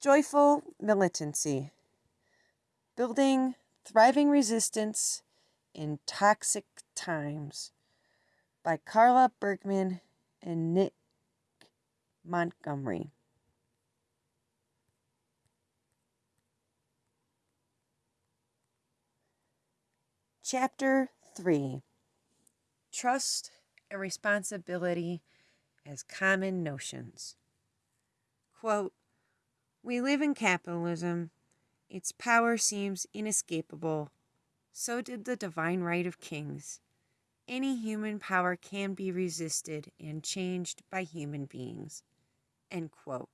Joyful Militancy Building Thriving Resistance in Toxic Times by Carla Bergman and Nick Montgomery. Chapter 3 Trust and Responsibility as Common Notions. Quote, We live in capitalism. Its power seems inescapable. So did the divine right of kings. Any human power can be resisted and changed by human beings. End quote.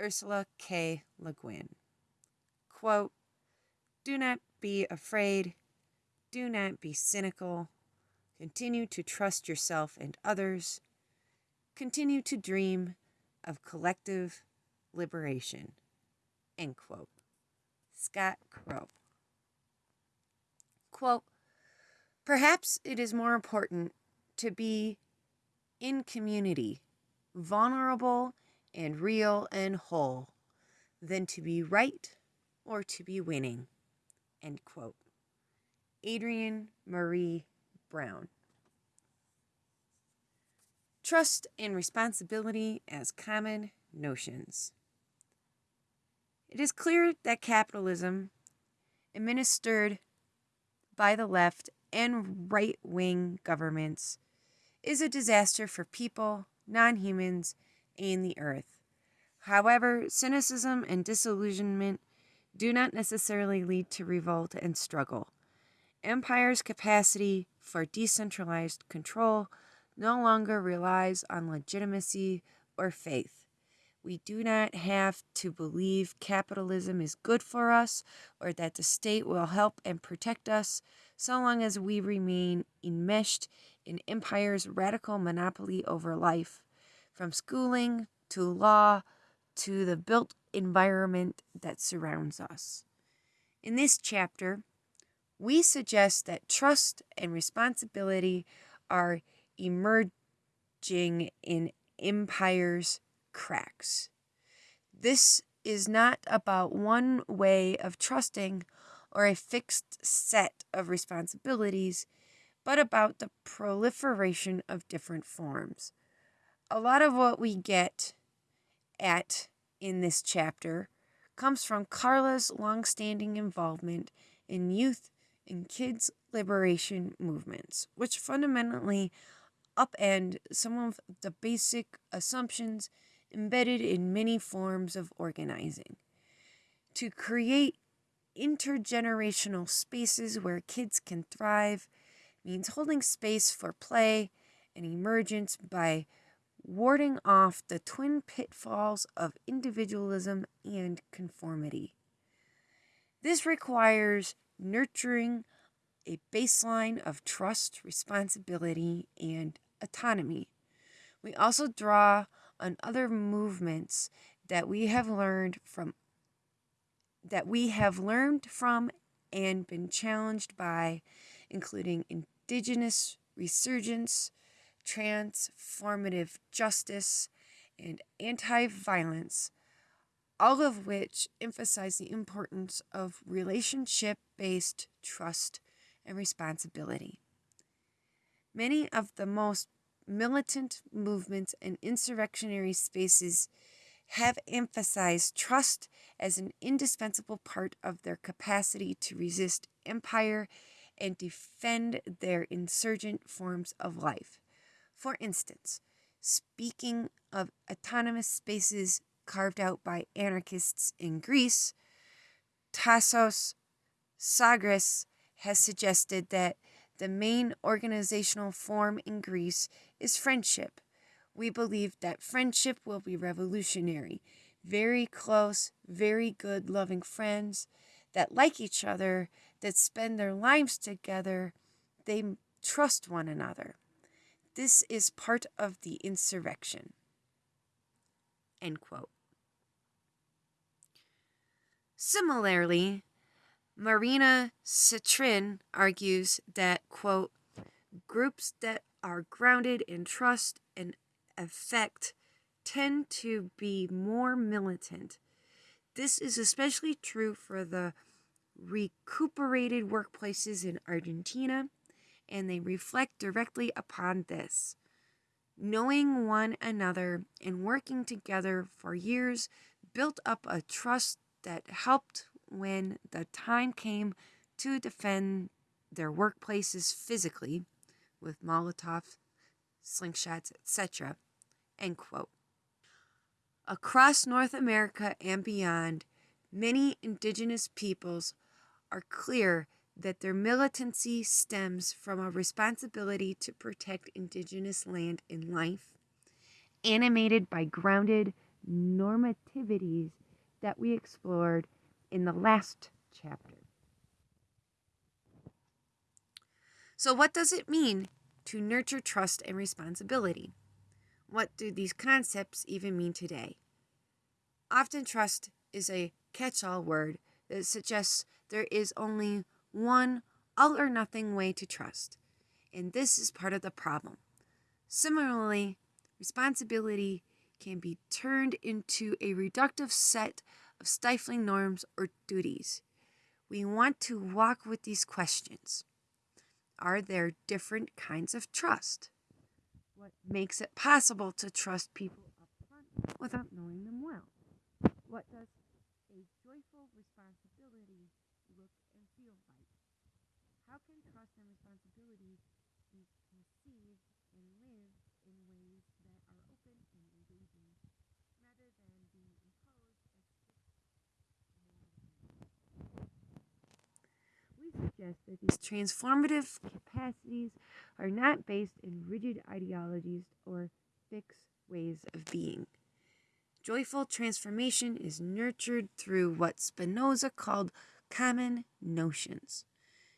Ursula K. Le Guin. Quote, Do not be afraid do not be cynical. Continue to trust yourself and others. Continue to dream of collective liberation. End quote. Scott Crow. Quote Perhaps it is more important to be in community, vulnerable and real and whole, than to be right or to be winning. End quote. Adrienne Maree Brown. Trust and responsibility as common notions. It is clear that capitalism, administered by the left and right wing governments, is a disaster for people, non humans, and the earth. However, cynicism and disillusionment do not necessarily lead to revolt and struggle. Empire's capacity for decentralized control no longer relies on legitimacy or faith. We do not have to believe capitalism is good for us or that the state will help and protect us so long as we remain enmeshed in empire's radical monopoly over life, from schooling to law to the built environment that surrounds us. In this chapter, we suggest that trust and responsibility are emerging in empire's cracks. This is not about one way of trusting or a fixed set of responsibilities, but about the proliferation of different forms. A lot of what we get at in this chapter comes from Carla's longstanding involvement in youth and kids' liberation movements, which fundamentally upend some of the basic assumptions embedded in many forms of organizing. To create intergenerational spaces where kids can thrive means holding space for play and emergence by warding off the twin pitfalls of individualism and conformity. This requires nurturing a baseline of trust, responsibility, and autonomy. We also draw on other movements that we have learned from that we have learned from and been challenged by, including indigenous resurgence, transformative justice, and anti violence, all of which emphasize the importance of relationship based trust and responsibility. Many of the most militant movements and insurrectionary spaces have emphasized trust as an indispensable part of their capacity to resist empire and defend their insurgent forms of life. For instance, speaking of autonomous spaces carved out by anarchists in Greece, Tassos Sagris has suggested that the main organizational form in Greece is friendship. We believe that friendship will be revolutionary. Very close, very good, loving friends that like each other, that spend their lives together, they trust one another. This is part of the insurrection. End quote. Similarly, Marina Sitrin argues that, quote, groups that are grounded in trust and affect tend to be more militant. This is especially true for the recuperated workplaces in Argentina, and they reflect directly upon this. Knowing one another and working together for years built up a trust that helped when the time came to defend their workplaces physically with Molotov, slingshots, etc. End quote. Across North America and beyond, many indigenous peoples are clear that their militancy stems from a responsibility to protect indigenous land and life, animated by grounded normativities that we explored in the last chapter. So, what does it mean to nurture trust and responsibility? What do these concepts even mean today? Often, trust is a catch all word that suggests there is only one all or nothing way to trust, and this is part of the problem. Similarly, responsibility can be turned into a reductive set of stifling norms or duties. We want to walk with these questions. Are there different kinds of trust? What makes it possible to trust people up front without knowing them well? What does a joyful responsibility look and feel like? How can trust and responsibility be conceived and lived in ways that are open and engaging rather than being imposed as We that these transformative capacities are not based in rigid ideologies or fixed ways of being. Joyful transformation is nurtured through what Spinoza called common notions,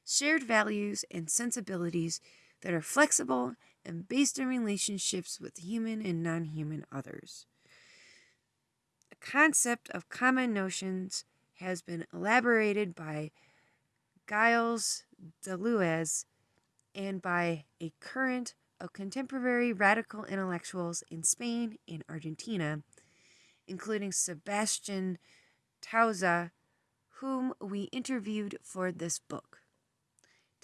shared values and sensibilities that are flexible and based in relationships with human and non human others. The concept of common notions has been elaborated by Gilles Deleuze and by a current of contemporary radical intellectuals in Spain and Argentina including Sebastian Touza, whom we interviewed for this book.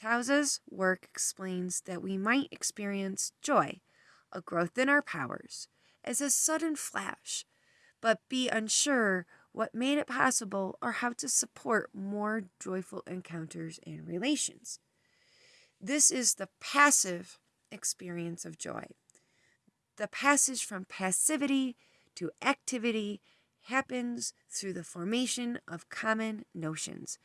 Touza's work explains that we might experience joy, a growth in our powers, as a sudden flash, but be unsure what made it possible or how to support more joyful encounters and relations. This is the passive experience of joy. The passage from passivity to activity happens through the formation of common notions.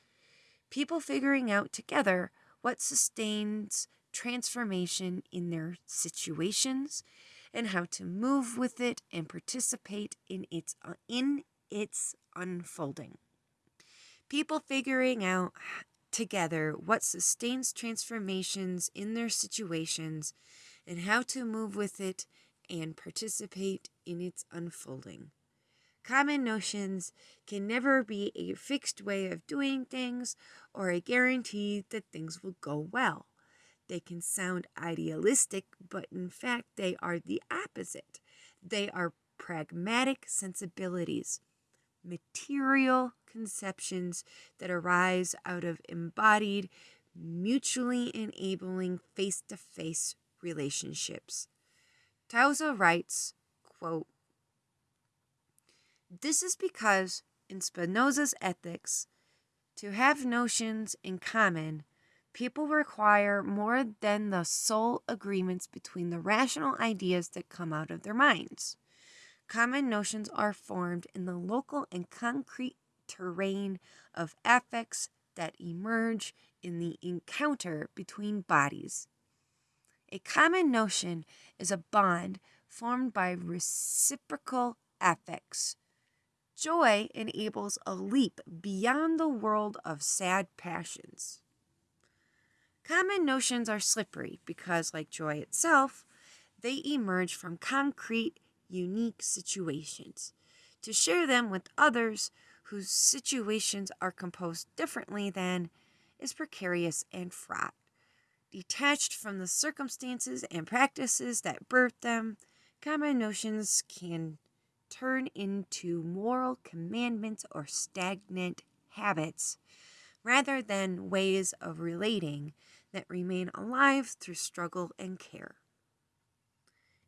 People figuring out together what sustains transformation in their situations and how to move with it and participate in its uh, in its unfolding. People figuring out together what sustains transformations in their situations and how to move with it and participate in its unfolding. Common notions can never be a fixed way of doing things or a guarantee that things will go well. They can sound idealistic, but in fact, they are the opposite. They are pragmatic sensibilities, material conceptions that arise out of embodied, mutually enabling face to face relationships. Touza writes, quote, This is because in Spinoza's ethics, to have notions in common, people require more than the sole agreements between the rational ideas that come out of their minds. Common notions are formed in the local and concrete terrain of affects that emerge in the encounter between bodies. A common notion is a bond formed by reciprocal affects. Joy enables a leap beyond the world of sad passions. Common notions are slippery because, like joy itself, they emerge from concrete, unique situations. To share them with others whose situations are composed differently than is precarious and fraught detached from the circumstances and practices that birthed them, common notions can turn into moral commandments or stagnant habits rather than ways of relating that remain alive through struggle and care.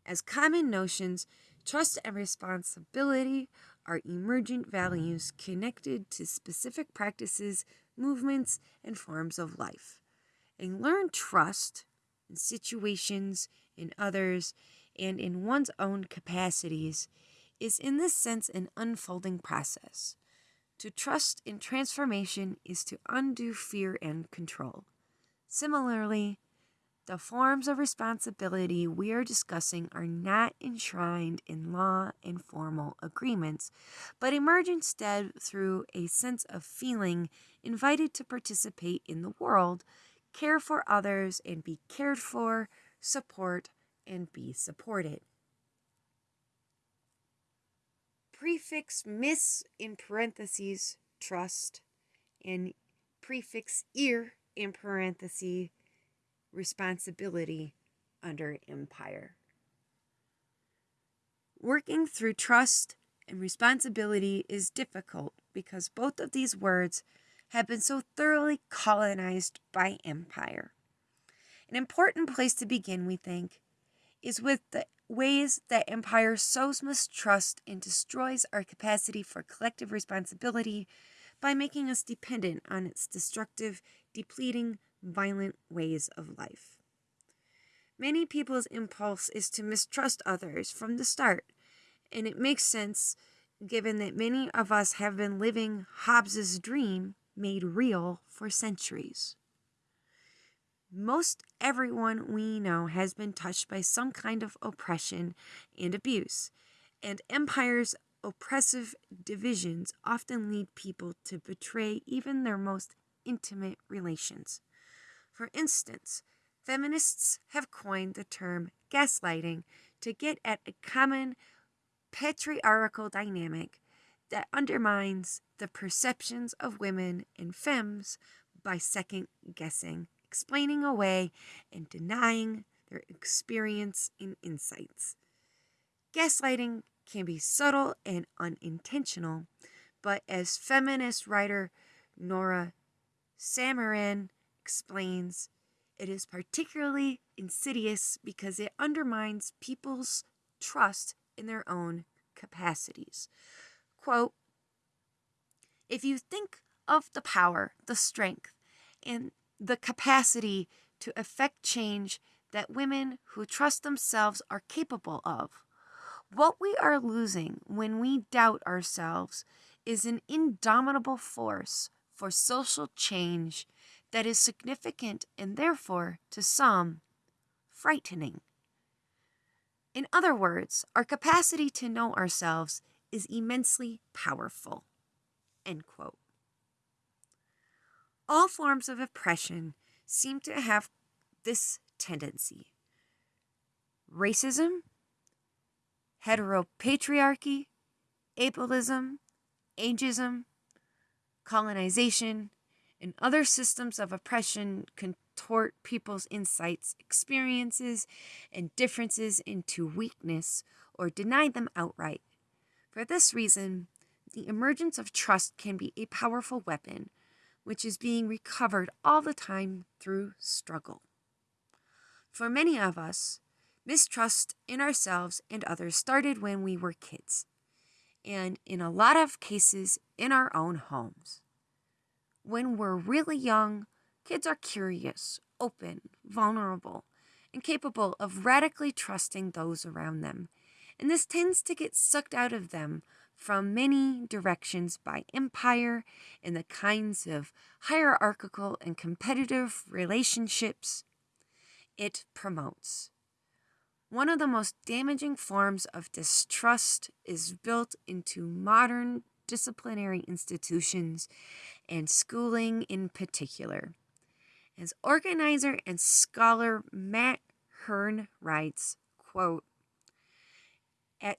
As common notions, trust and responsibility are emergent values connected to specific practices, movements, and forms of life. And learned trust in situations, in others, and in one's own capacities is, in this sense, an unfolding process. To trust in transformation is to undo fear and control. Similarly, the forms of responsibility we are discussing are not enshrined in law and formal agreements, but emerge instead through a sense of feeling invited to participate in the world, care for others, and be cared for, support, and be supported. Prefix miss in parentheses trust and prefix ear in parentheses responsibility under empire. Working through trust and responsibility is difficult because both of these words have been so thoroughly colonized by empire. An important place to begin, we think, is with the ways that empire sows mistrust and destroys our capacity for collective responsibility by making us dependent on its destructive, depleting, violent ways of life. Many people's impulse is to mistrust others from the start, and it makes sense given that many of us have been living Hobbes's dream made real for centuries. Most everyone we know has been touched by some kind of oppression and abuse, and empire's oppressive divisions often lead people to betray even their most intimate relations. For instance, feminists have coined the term gaslighting to get at a common patriarchal dynamic that undermines the perceptions of women and femmes by second guessing explaining away and denying their experience and insights. Gaslighting can be subtle and unintentional, but as feminist writer Nora Samaran explains, it is particularly insidious because it undermines people's trust in their own capacities. Quote If you think of the power, the strength, and the capacity to effect change that women who trust themselves are capable of. What we are losing when we doubt ourselves is an indomitable force for social change that is significant and therefore, to some, frightening. In other words, our capacity to know ourselves is immensely powerful. All forms of oppression seem to have this tendency racism, heteropatriarchy, ableism, ageism, colonization, and other systems of oppression contort people's insights, experiences, and differences into weakness or deny them outright. For this reason, the emergence of trust can be a powerful weapon which is being recovered all the time through struggle. For many of us, mistrust in ourselves and others started when we were kids, and in a lot of cases, in our own homes. When we're really young, kids are curious, open, vulnerable, and capable of radically trusting those around them, and this tends to get sucked out of them from many directions by empire and the kinds of hierarchical and competitive relationships it promotes. One of the most damaging forms of distrust is built into modern disciplinary institutions and schooling in particular. As organizer and scholar Matt Hern writes, quote, At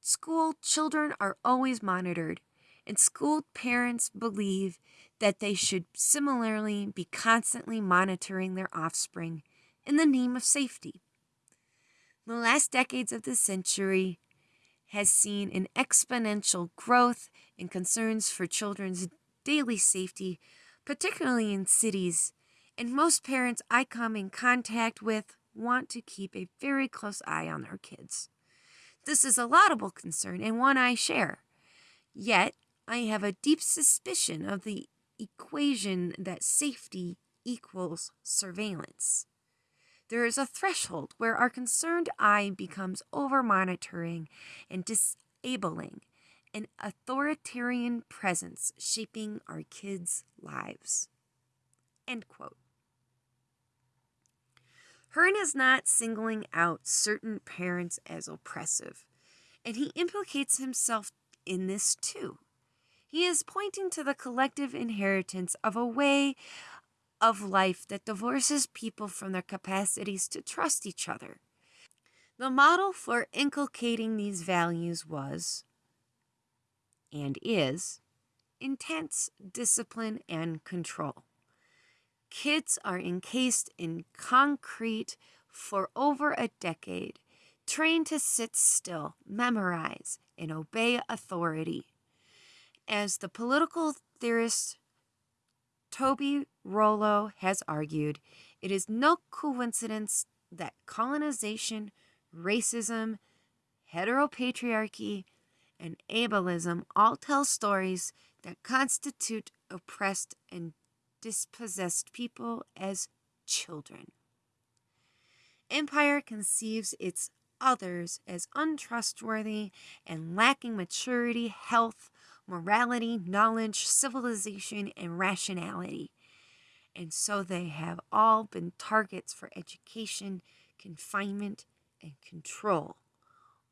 school, children are always monitored, and school parents believe that they should similarly be constantly monitoring their offspring in the name of safety. The last decades of the century has seen an exponential growth in concerns for children's daily safety, particularly in cities, and most parents I come in contact with want to keep a very close eye on their kids. This is a laudable concern and one I share. Yet, I have a deep suspicion of the equation that safety equals surveillance. There is a threshold where our concerned eye becomes over monitoring and disabling, an authoritarian presence shaping our kids' lives. End quote. Hern is not singling out certain parents as oppressive, and he implicates himself in this too. He is pointing to the collective inheritance of a way of life that divorces people from their capacities to trust each other. The model for inculcating these values was, and is, intense discipline and control. Kids are encased in concrete for over a decade, trained to sit still, memorize, and obey authority. As the political theorist Toby Rollo has argued, it is no coincidence that colonization, racism, heteropatriarchy, and ableism all tell stories that constitute oppressed and dispossessed people as children. Empire conceives its others as untrustworthy and lacking maturity, health, morality, knowledge, civilization, and rationality. And so they have all been targets for education, confinement, and control,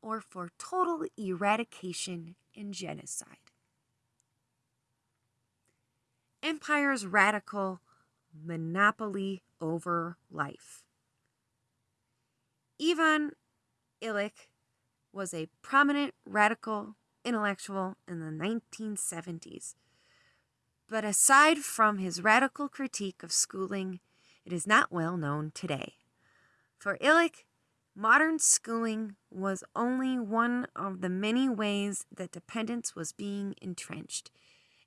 or for total eradication and genocide. Empire's radical monopoly over life. Ivan Illich was a prominent radical intellectual in the 1970s. But aside from his radical critique of schooling, it is not well known today. For Illich, modern schooling was only one of the many ways that dependence was being entrenched.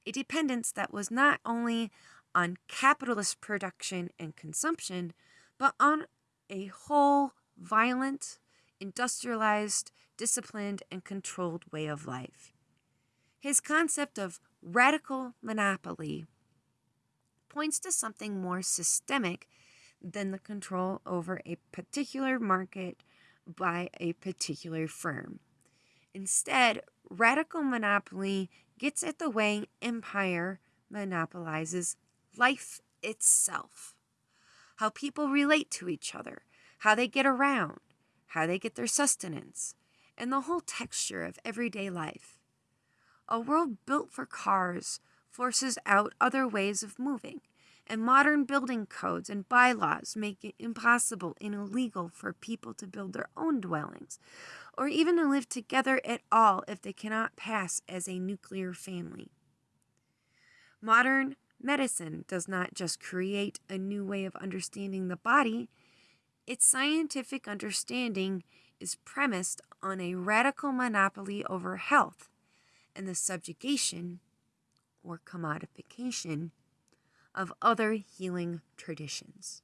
A dependence that was not only on capitalist production and consumption, but on a whole violent, industrialized, disciplined, and controlled way of life. His concept of radical monopoly points to something more systemic than the control over a particular market by a particular firm. Instead, radical monopoly gets at the way empire monopolizes life itself. How people relate to each other, how they get around, how they get their sustenance, and the whole texture of everyday life. A world built for cars forces out other ways of moving, and modern building codes and bylaws make it impossible and illegal for people to build their own dwellings, or even to live together at all if they cannot pass as a nuclear family. Modern medicine does not just create a new way of understanding the body, its scientific understanding is premised on a radical monopoly over health and the subjugation or commodification of other healing traditions.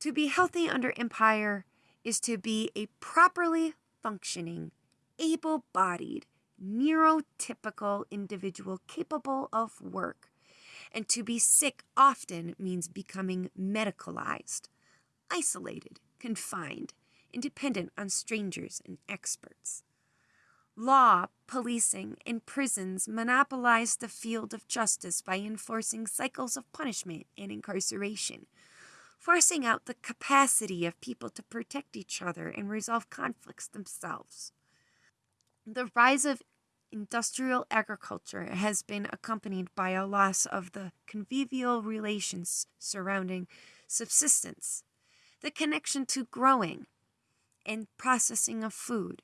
To be healthy under empire is to be a properly functioning, able bodied, neurotypical individual capable of work. And to be sick often means becoming medicalized, isolated, confined, independent on strangers and experts. Law, policing, and prisons monopolize the field of justice by enforcing cycles of punishment and incarceration, forcing out the capacity of people to protect each other and resolve conflicts themselves. The rise of industrial agriculture has been accompanied by a loss of the convivial relations surrounding subsistence the connection to growing and processing of food,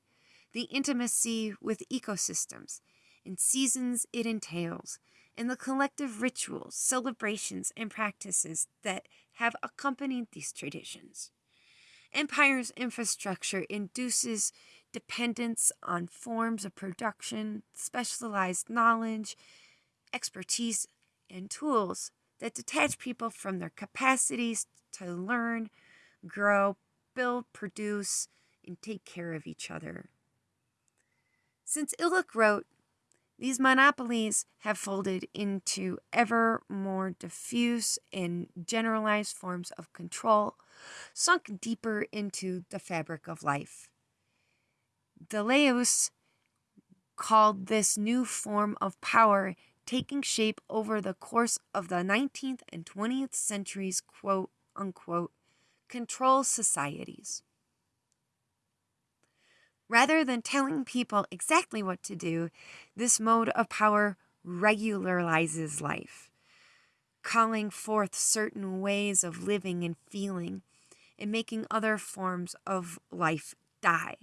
the intimacy with ecosystems and seasons it entails, and the collective rituals, celebrations, and practices that have accompanied these traditions. Empire's infrastructure induces dependence on forms of production, specialized knowledge, expertise, and tools that detach people from their capacities to learn, grow, build, produce, and take care of each other. Since Illich wrote, these monopolies have folded into ever more diffuse and generalized forms of control, sunk deeper into the fabric of life. Deleuze called this new form of power taking shape over the course of the 19th and 20th centuries, quote unquote, control societies. Rather than telling people exactly what to do, this mode of power regularizes life, calling forth certain ways of living and feeling, and making other forms of life die.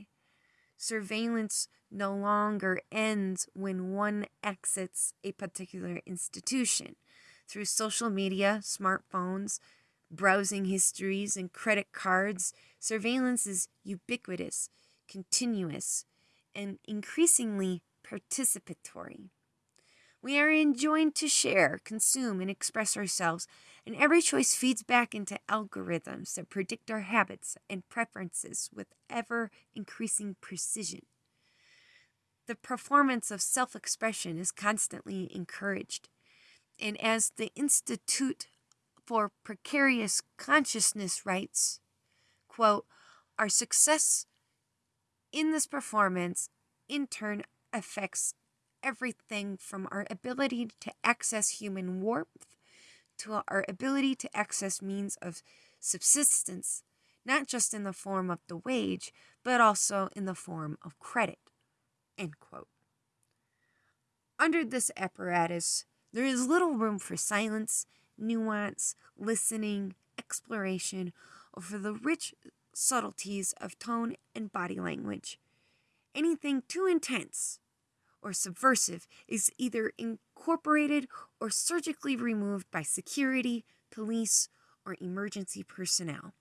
Surveillance no longer ends when one exits a particular institution. Through social media, smartphones, browsing histories, and credit cards, surveillance is ubiquitous continuous, and increasingly participatory. We are enjoined to share, consume, and express ourselves, and every choice feeds back into algorithms that predict our habits and preferences with ever increasing precision. The performance of self expression is constantly encouraged, and as the Institute for Precarious Consciousness writes, quote, our success in this performance, in turn, affects everything from our ability to access human warmth to our ability to access means of subsistence, not just in the form of the wage, but also in the form of credit. Under this apparatus, there is little room for silence, nuance, listening, exploration, or for the rich subtleties of tone and body language. Anything too intense or subversive is either incorporated or surgically removed by security, police, or emergency personnel.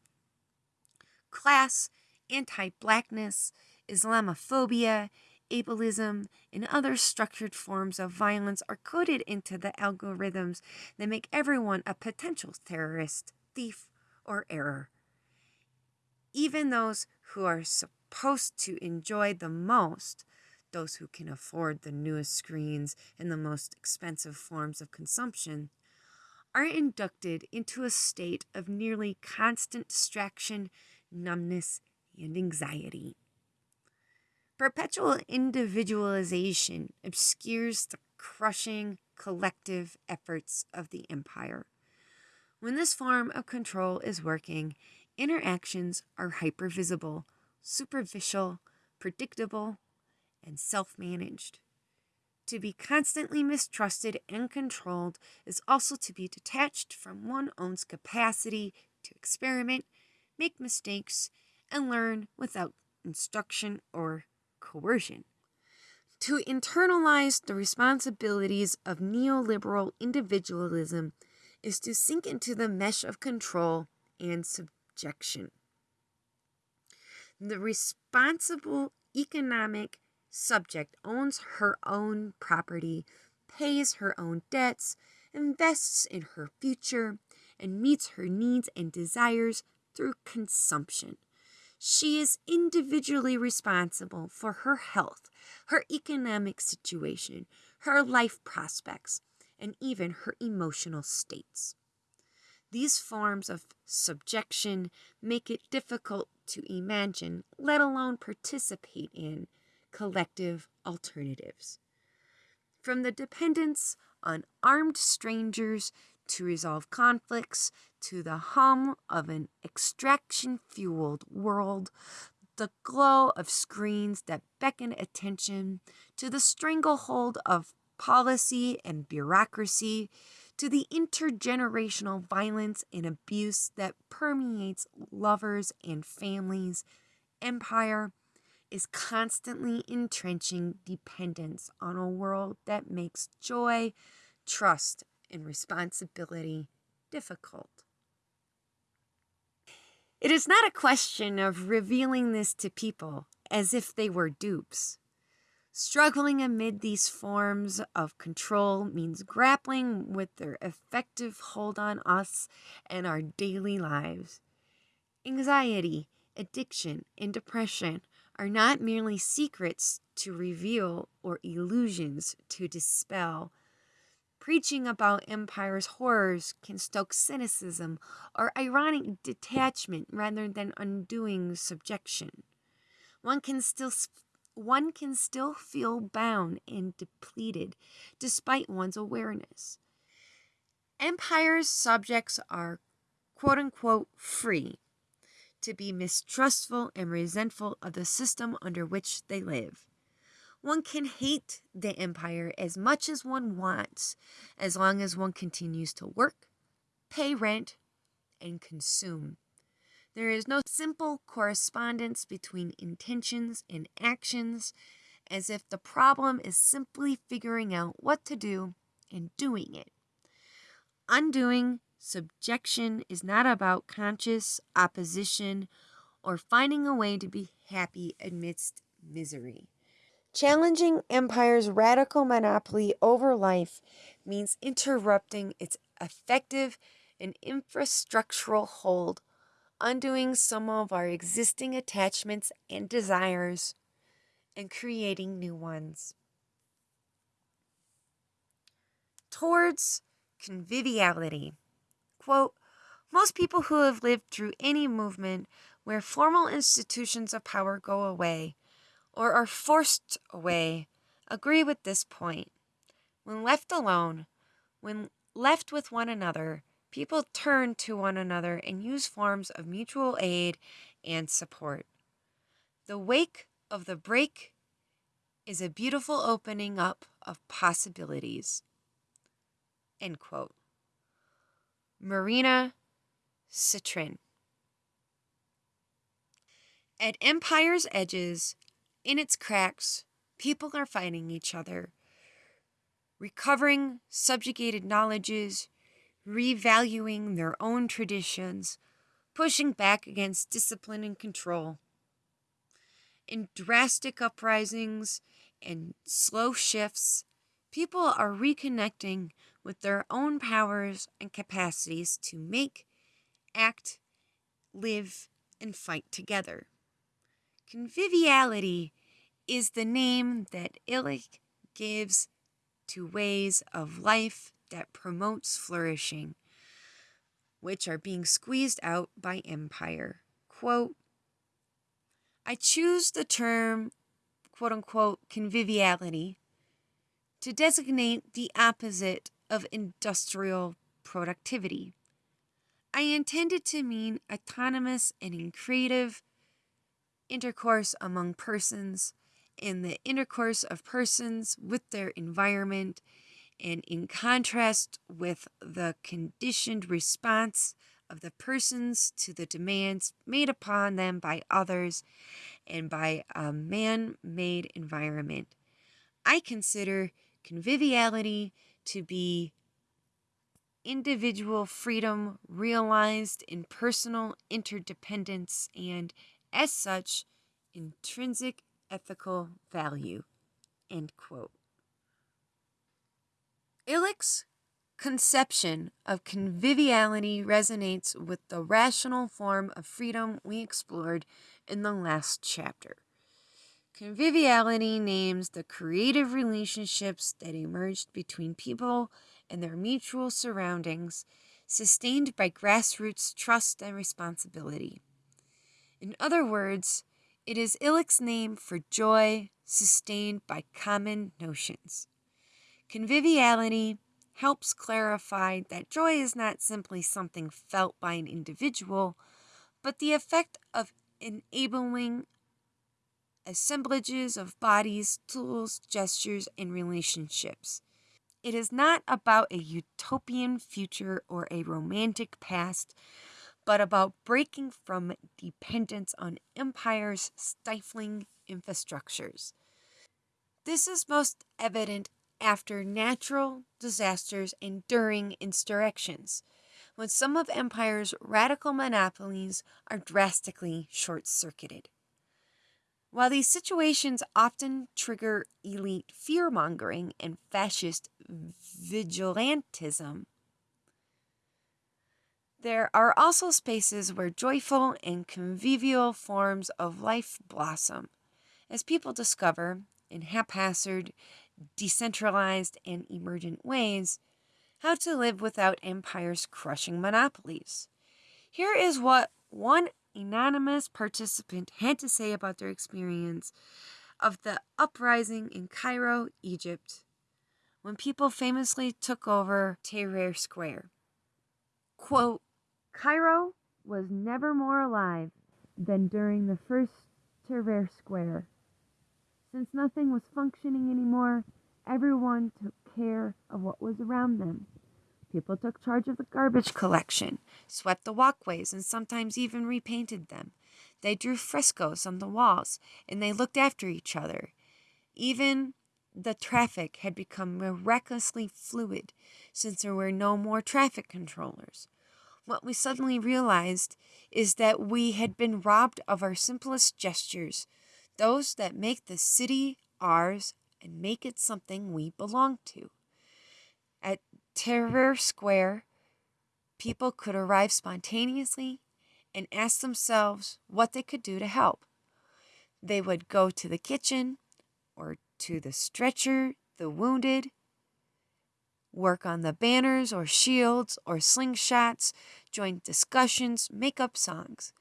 Class, anti blackness, Islamophobia, ableism, and other structured forms of violence are coded into the algorithms that make everyone a potential terrorist, thief, or error even those who are supposed to enjoy the most, those who can afford the newest screens and the most expensive forms of consumption, are inducted into a state of nearly constant distraction, numbness, and anxiety. Perpetual individualization obscures the crushing collective efforts of the empire. When this form of control is working, interactions are hypervisible, superficial, predictable, and self managed. To be constantly mistrusted and controlled is also to be detached from one's own capacity to experiment, make mistakes, and learn without instruction or coercion. To internalize the responsibilities of neoliberal individualism is to sink into the mesh of control and subjection The responsible economic subject owns her own property, pays her own debts, invests in her future, and meets her needs and desires through consumption. She is individually responsible for her health, her economic situation, her life prospects, and even her emotional states. These forms of subjection make it difficult to imagine, let alone participate in, collective alternatives. From the dependence on armed strangers to resolve conflicts to the hum of an extraction fueled world, the glow of screens that beckon attention, to the stranglehold of policy and bureaucracy, to the intergenerational violence and abuse that permeates lovers and families, empire is constantly entrenching dependence on a world that makes joy, trust, and responsibility difficult. It is not a question of revealing this to people, as if they were dupes. Struggling amid these forms of control means grappling with their effective hold on us and our daily lives. Anxiety, addiction, and depression are not merely secrets to reveal or illusions to dispel. Preaching about empire's horrors can stoke cynicism or ironic detachment rather than undoing subjection. One can still one can still feel bound and depleted despite one's awareness. Empire's subjects are quote unquote free to be mistrustful and resentful of the system under which they live. One can hate the empire as much as one wants, as long as one continues to work, pay rent, and consume. There is no simple correspondence between intentions and actions, as if the problem is simply figuring out what to do and doing it. Undoing subjection is not about conscious opposition or finding a way to be happy amidst misery. Challenging empire's radical monopoly over life means interrupting its effective and infrastructural hold undoing some of our existing attachments and desires, and creating new ones. Towards conviviality. Quote, most people who have lived through any movement where formal institutions of power go away or are forced away agree with this point. When left alone, when left with one another, people turn to one another and use forms of mutual aid and support. The wake of the break is a beautiful opening up of possibilities. End quote. Marina Sitrin. At empire's edges, in its cracks, people are fighting each other, recovering subjugated knowledges, revaluing their own traditions, pushing back against discipline and control. In drastic uprisings and slow shifts, people are reconnecting with their own powers and capacities to make, act, live, and fight together. Conviviality is the name that Illich gives to ways of life that promotes flourishing, which are being squeezed out by empire. Quote, I choose the term, quote unquote, conviviality to designate the opposite of industrial productivity. I intended to mean autonomous and creative intercourse among persons in the intercourse of persons with their environment and in contrast with the conditioned response of the persons to the demands made upon them by others and by a man made environment. I consider conviviality to be individual freedom realized in personal interdependence and, as such, intrinsic ethical value. End quote. Illich's conception of conviviality resonates with the rational form of freedom we explored in the last chapter. Conviviality names the creative relationships that emerged between people and their mutual surroundings, sustained by grassroots trust and responsibility. In other words, it is Illich's name for joy sustained by common notions. Conviviality helps clarify that joy is not simply something felt by an individual, but the effect of enabling assemblages of bodies, tools, gestures, and relationships. It is not about a utopian future or a romantic past, but about breaking from dependence on empire's stifling infrastructures. This is most evident after natural disasters and during insurrections, when some of empire's radical monopolies are drastically short circuited. While these situations often trigger elite fear mongering and fascist vigilantism, there are also spaces where joyful and convivial forms of life blossom as people discover, in haphazard, decentralized, and emergent ways, how to live without empires crushing monopolies. Here is what one anonymous participant had to say about their experience of the uprising in Cairo, Egypt, when people famously took over Tahrir Square. Quote, Cairo was never more alive than during the first Tahrir Square. Since nothing was functioning anymore, everyone took care of what was around them. People took charge of the garbage collection, swept the walkways, and sometimes even repainted them. They drew frescoes on the walls, and they looked after each other. Even the traffic had become miraculously fluid since there were no more traffic controllers. What we suddenly realized is that we had been robbed of our simplest gestures, those that make the city ours and make it something we belong to. At Tahrir Square, people could arrive spontaneously and ask themselves what they could do to help. They would go to the kitchen or to the stretcher, the wounded, work on the banners or shields or slingshots, join discussions, make up songs.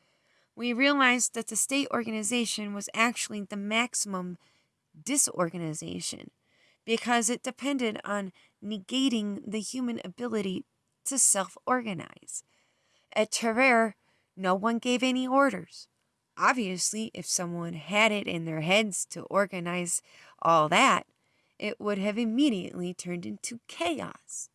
We realized that the state organization was actually the maximum disorganization because it depended on negating the human ability to self organize. At Tahrir, no one gave any orders. Obviously, if someone had it in their heads to organize all that, it would have immediately turned into chaos.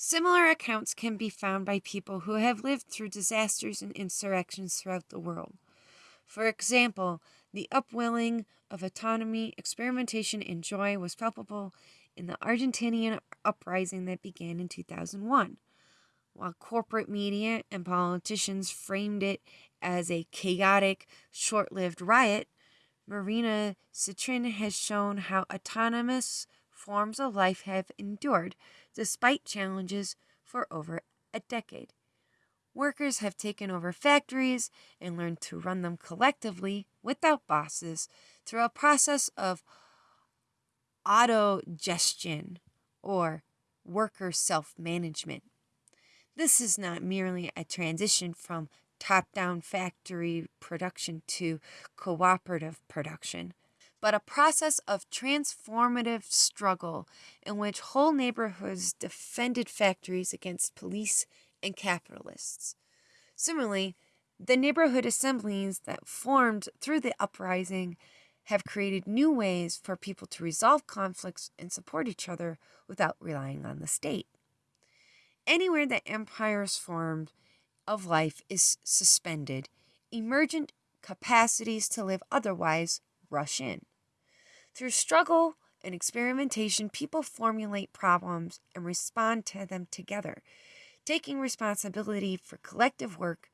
Similar accounts can be found by people who have lived through disasters and insurrections throughout the world. For example, the upwelling of autonomy, experimentation, and joy was palpable in the Argentinian uprising that began in 2001. While corporate media and politicians framed it as a chaotic, short lived riot, Marina Sitrin has shown how autonomous forms of life have endured despite challenges for over a decade. Workers have taken over factories and learned to run them collectively without bosses through a process of autogestion or worker self management. This is not merely a transition from top down factory production to cooperative production, but a process of transformative struggle in which whole neighborhoods defended factories against police and capitalists. Similarly, the neighborhood assemblies that formed through the uprising have created new ways for people to resolve conflicts and support each other without relying on the state. Anywhere that empires formed of life is suspended, emergent capacities to live otherwise rush in. Through struggle and experimentation, people formulate problems and respond to them together taking responsibility for collective work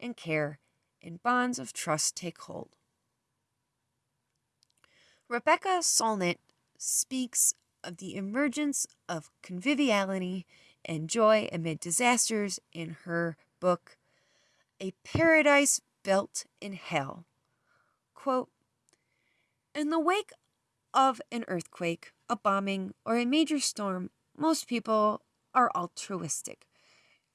and care, and bonds of trust take hold. Rebecca Solnit speaks of the emergence of conviviality and joy amid disasters in her book, A Paradise Built in Hell. Quote, in the wake of an earthquake, a bombing, or a major storm, most people are altruistic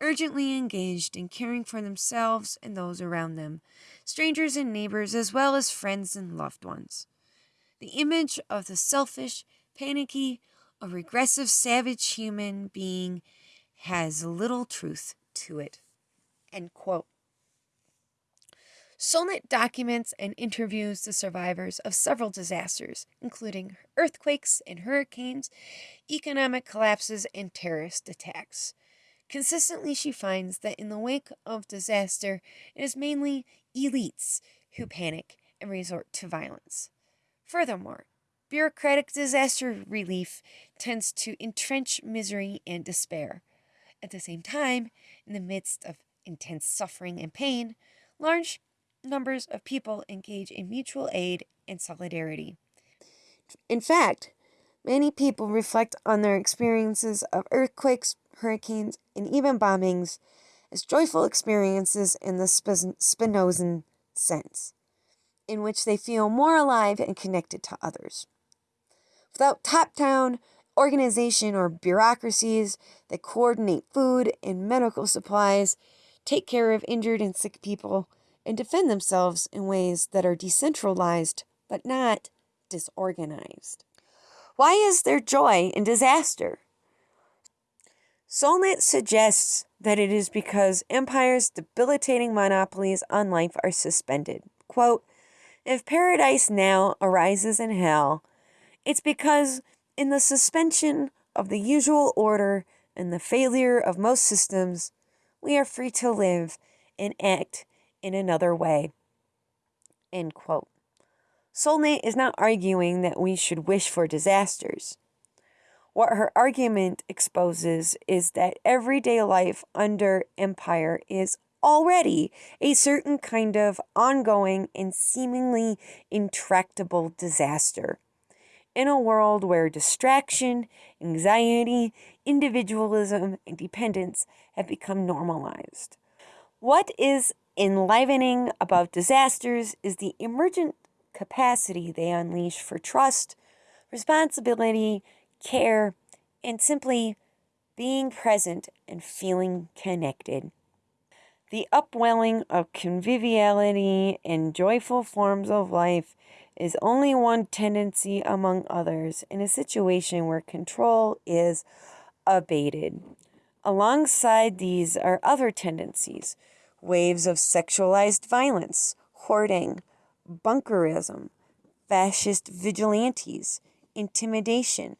urgently engaged in caring for themselves and those around them, strangers and neighbors, as well as friends and loved ones. The image of the selfish, panicky, or regressive savage human being has little truth to it. End quote. Solnit documents and interviews the survivors of several disasters, including earthquakes and hurricanes, economic collapses, and terrorist attacks. Consistently, she finds that in the wake of disaster, it is mainly elites who panic and resort to violence. Furthermore, bureaucratic disaster relief tends to entrench misery and despair. At the same time, in the midst of intense suffering and pain, large numbers of people engage in mutual aid and solidarity. In fact, many people reflect on their experiences of earthquakes, hurricanes, and even bombings as joyful experiences in the Spinozan sense, in which they feel more alive and connected to others. Without top down organization or bureaucracies that coordinate food and medical supplies, take care of injured and sick people, and defend themselves in ways that are decentralized but not disorganized. Why is there joy in disaster? Solnit suggests that it is because empire's debilitating monopolies on life are suspended. Quote, if paradise now arises in hell, it's because in the suspension of the usual order and the failure of most systems, we are free to live and act in another way. End quote. Is not arguing that we should wish for disasters. What her argument exposes is that everyday life under empire is already a certain kind of ongoing and seemingly intractable disaster. In a world where distraction, anxiety, individualism, and dependence have become normalized. What is enlivening about disasters is the emergent capacity they unleash for trust, responsibility, care, and simply being present and feeling connected. The upwelling of conviviality and joyful forms of life is only one tendency among others in a situation where control is abated. Alongside these are other tendencies waves of sexualized violence, hoarding, bunkerism, fascist vigilantes, intimidation,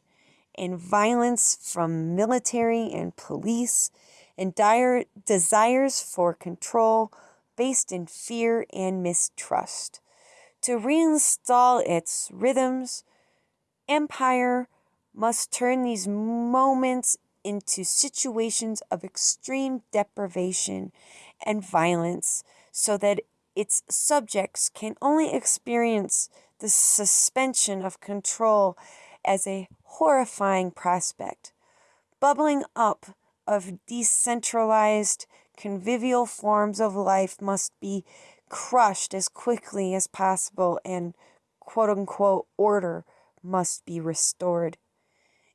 and violence from military and police, and dire desires for control based in fear and mistrust. To reinstall its rhythms, empire must turn these moments into situations of extreme deprivation and violence so that its subjects can only experience the suspension of control as a horrifying prospect. Bubbling up of decentralized, convivial forms of life must be crushed as quickly as possible, and quote unquote order must be restored.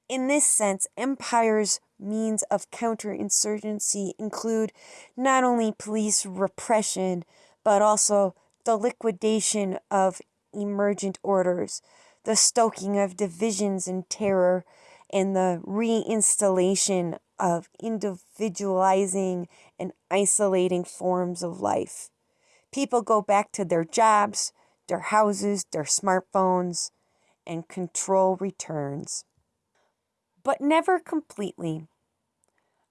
In this sense, empire's means of counterinsurgency include not only police repression, but also the liquidation of emergent orders, the stoking of divisions and terror, and the reinstallation of individualizing and isolating forms of life. People go back to their jobs, their houses, their smartphones, and control returns. But never completely.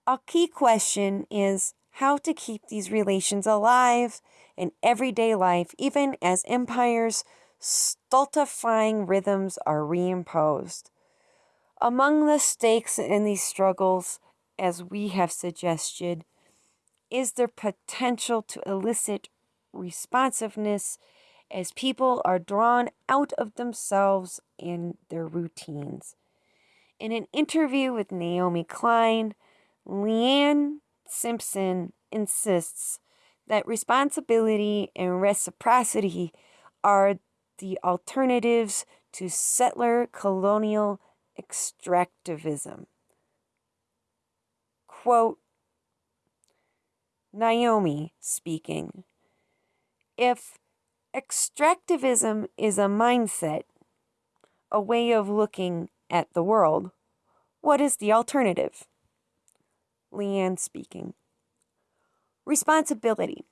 A key question is how to keep these relations alive in everyday life, even as empires' stultifying rhythms are reimposed. Among the stakes in these struggles, as we have suggested, is the potential to elicit responsiveness as people are drawn out of themselves and their routines. In an interview with Naomi Klein, Leanne Simpson insists that responsibility and reciprocity are the alternatives to settler colonial extractivism. Quote Naomi speaking If extractivism is a mindset, a way of looking at the world, what is the alternative? Leanne speaking responsibility.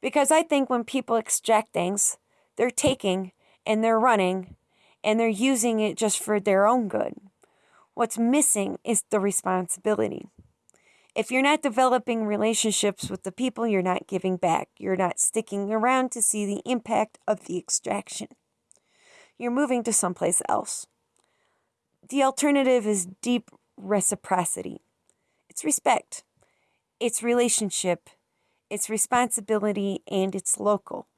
Because I think when people extract things, they're taking and they're running and they're using it just for their own good. What's missing is the responsibility. If you're not developing relationships with the people, you're not giving back. You're not sticking around to see the impact of the extraction. You're moving to someplace else. The alternative is deep reciprocity. It's respect it's relationship, it's responsibility, and it's local.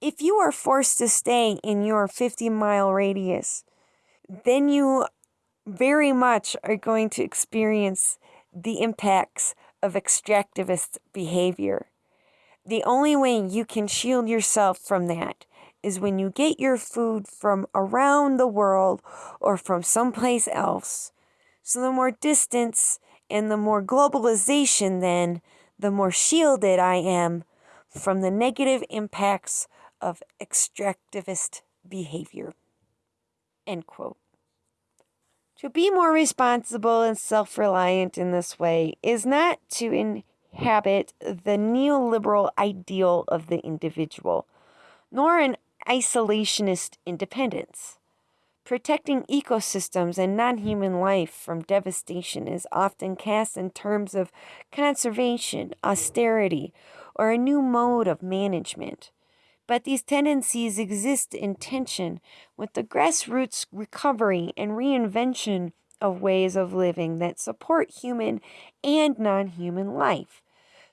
If you are forced to stay in your 50 mile radius, then you very much are going to experience the impacts of extractivist behavior. The only way you can shield yourself from that is when you get your food from around the world or from someplace else. So, the more distance and the more globalization, then, the more shielded I am from the negative impacts of extractivist behavior. End quote. To be more responsible and self reliant in this way is not to inhabit the neoliberal ideal of the individual, nor an isolationist independence. Protecting ecosystems and non human life from devastation is often cast in terms of conservation, austerity, or a new mode of management. But these tendencies exist in tension with the grassroots recovery and reinvention of ways of living that support human and non human life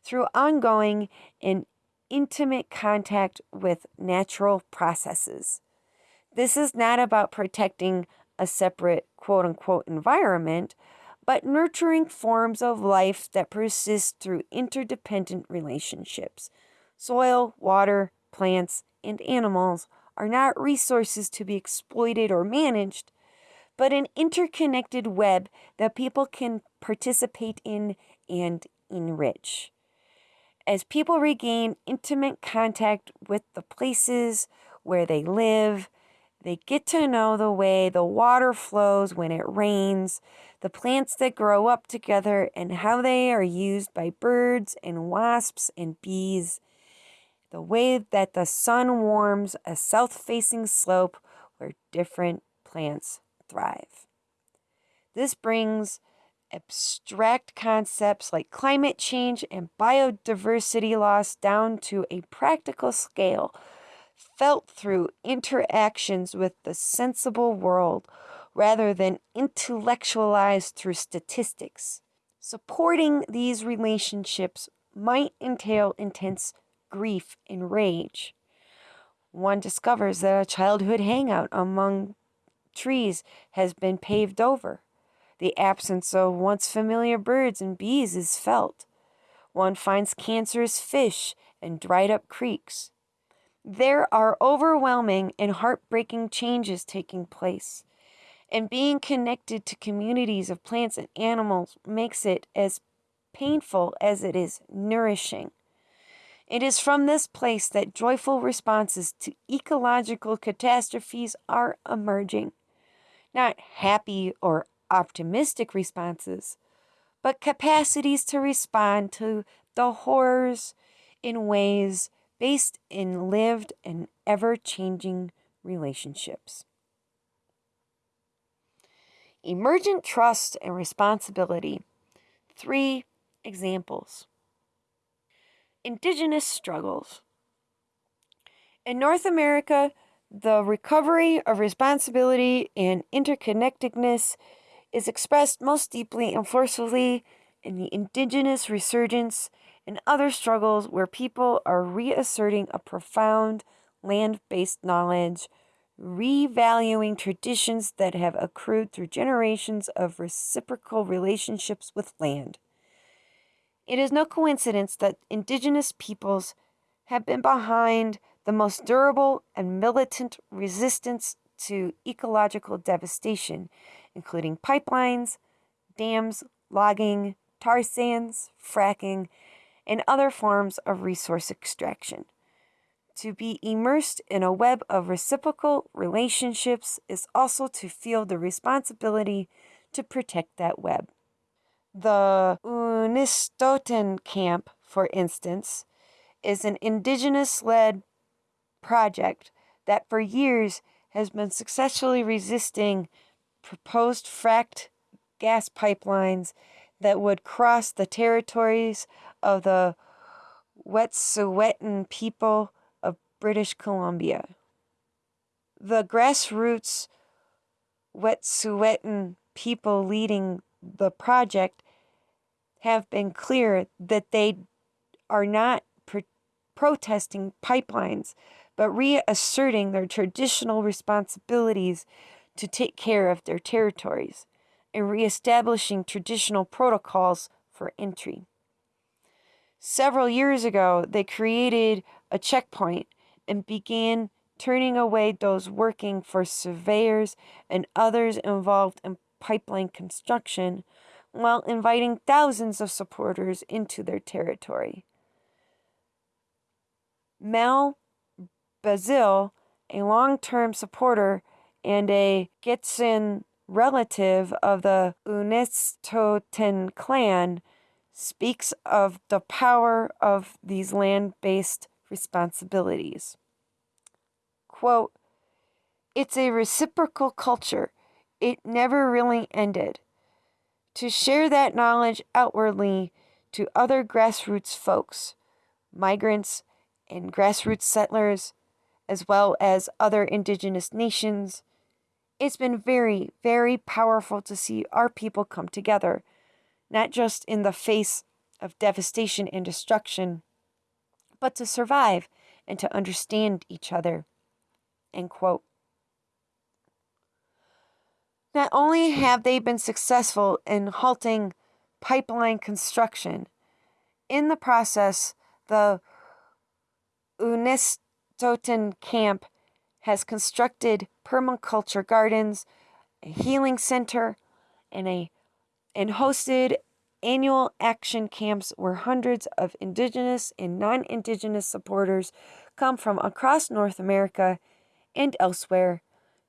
through ongoing and intimate contact with natural processes. This is not about protecting a separate quote unquote environment, but nurturing forms of life that persist through interdependent relationships. Soil, water, plants, and animals are not resources to be exploited or managed, but an interconnected web that people can participate in and enrich as people regain intimate contact with the places where they live, they get to know the way the water flows when it rains, the plants that grow up together, and how they are used by birds and wasps and bees, the way that the sun warms a south facing slope where different plants thrive. This brings abstract concepts like climate change and biodiversity loss down to a practical scale, felt through interactions with the sensible world rather than intellectualized through statistics. Supporting these relationships might entail intense grief and rage. One discovers that a childhood hangout among trees has been paved over the absence of once familiar birds and bees is felt. One finds cancerous fish and dried up creeks. There are overwhelming and heartbreaking changes taking place, and being connected to communities of plants and animals makes it as painful as it is nourishing. It is from this place that joyful responses to ecological catastrophes are emerging. Not happy or optimistic responses, but capacities to respond to the horrors in ways based in lived and ever changing relationships. Emergent trust and responsibility. Three examples. Indigenous struggles. In North America, the recovery of responsibility and interconnectedness is expressed most deeply and forcefully in the indigenous resurgence and other struggles where people are reasserting a profound land based knowledge, revaluing traditions that have accrued through generations of reciprocal relationships with land. It is no coincidence that indigenous peoples have been behind the most durable and militant resistance to ecological devastation including pipelines, dams, logging, tar sands, fracking, and other forms of resource extraction. To be immersed in a web of reciprocal relationships is also to feel the responsibility to protect that web. The Unistoten Camp, for instance, is an indigenous led project that for years has been successfully resisting proposed fracked gas pipelines that would cross the territories of the Wet'suwet'en people of British Columbia. The grassroots Wet'suwet'en people leading the project have been clear that they are not protesting pipelines, but reasserting their traditional responsibilities to take care of their territories and reestablishing traditional protocols for entry. Several years ago, they created a checkpoint and began turning away those working for surveyors and others involved in pipeline construction while inviting thousands of supporters into their territory. Mel Bazil, a long term supporter and a Gitxsan relative of the Unistoten clan, speaks of the power of these land based responsibilities. Quote, it's a reciprocal culture. It never really ended. To share that knowledge outwardly to other grassroots folks, migrants, and grassroots settlers, as well as other indigenous nations, it's been very, very powerful to see our people come together, not just in the face of devastation and destruction, but to survive and to understand each other. End quote. Not only have they been successful in halting pipeline construction, in the process, the Unistoten camp has constructed permaculture gardens, a healing center, and a and hosted annual action camps where hundreds of indigenous and non-indigenous supporters come from across North America and elsewhere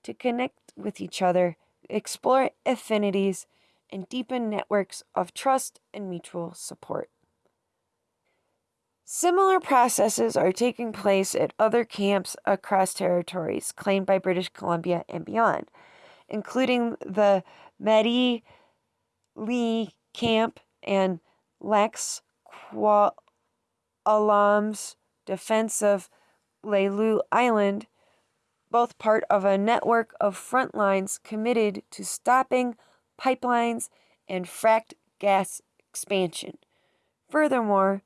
to connect with each other, explore affinities, and deepen networks of trust and mutual support. Similar processes are taking place at other camps across territories claimed by British Columbia and beyond, including the Madii Lii Camp and Lax Kw'alaam's defense of Lelu Island, both part of a network of front lines committed to stopping pipelines and fracked gas expansion. Furthermore,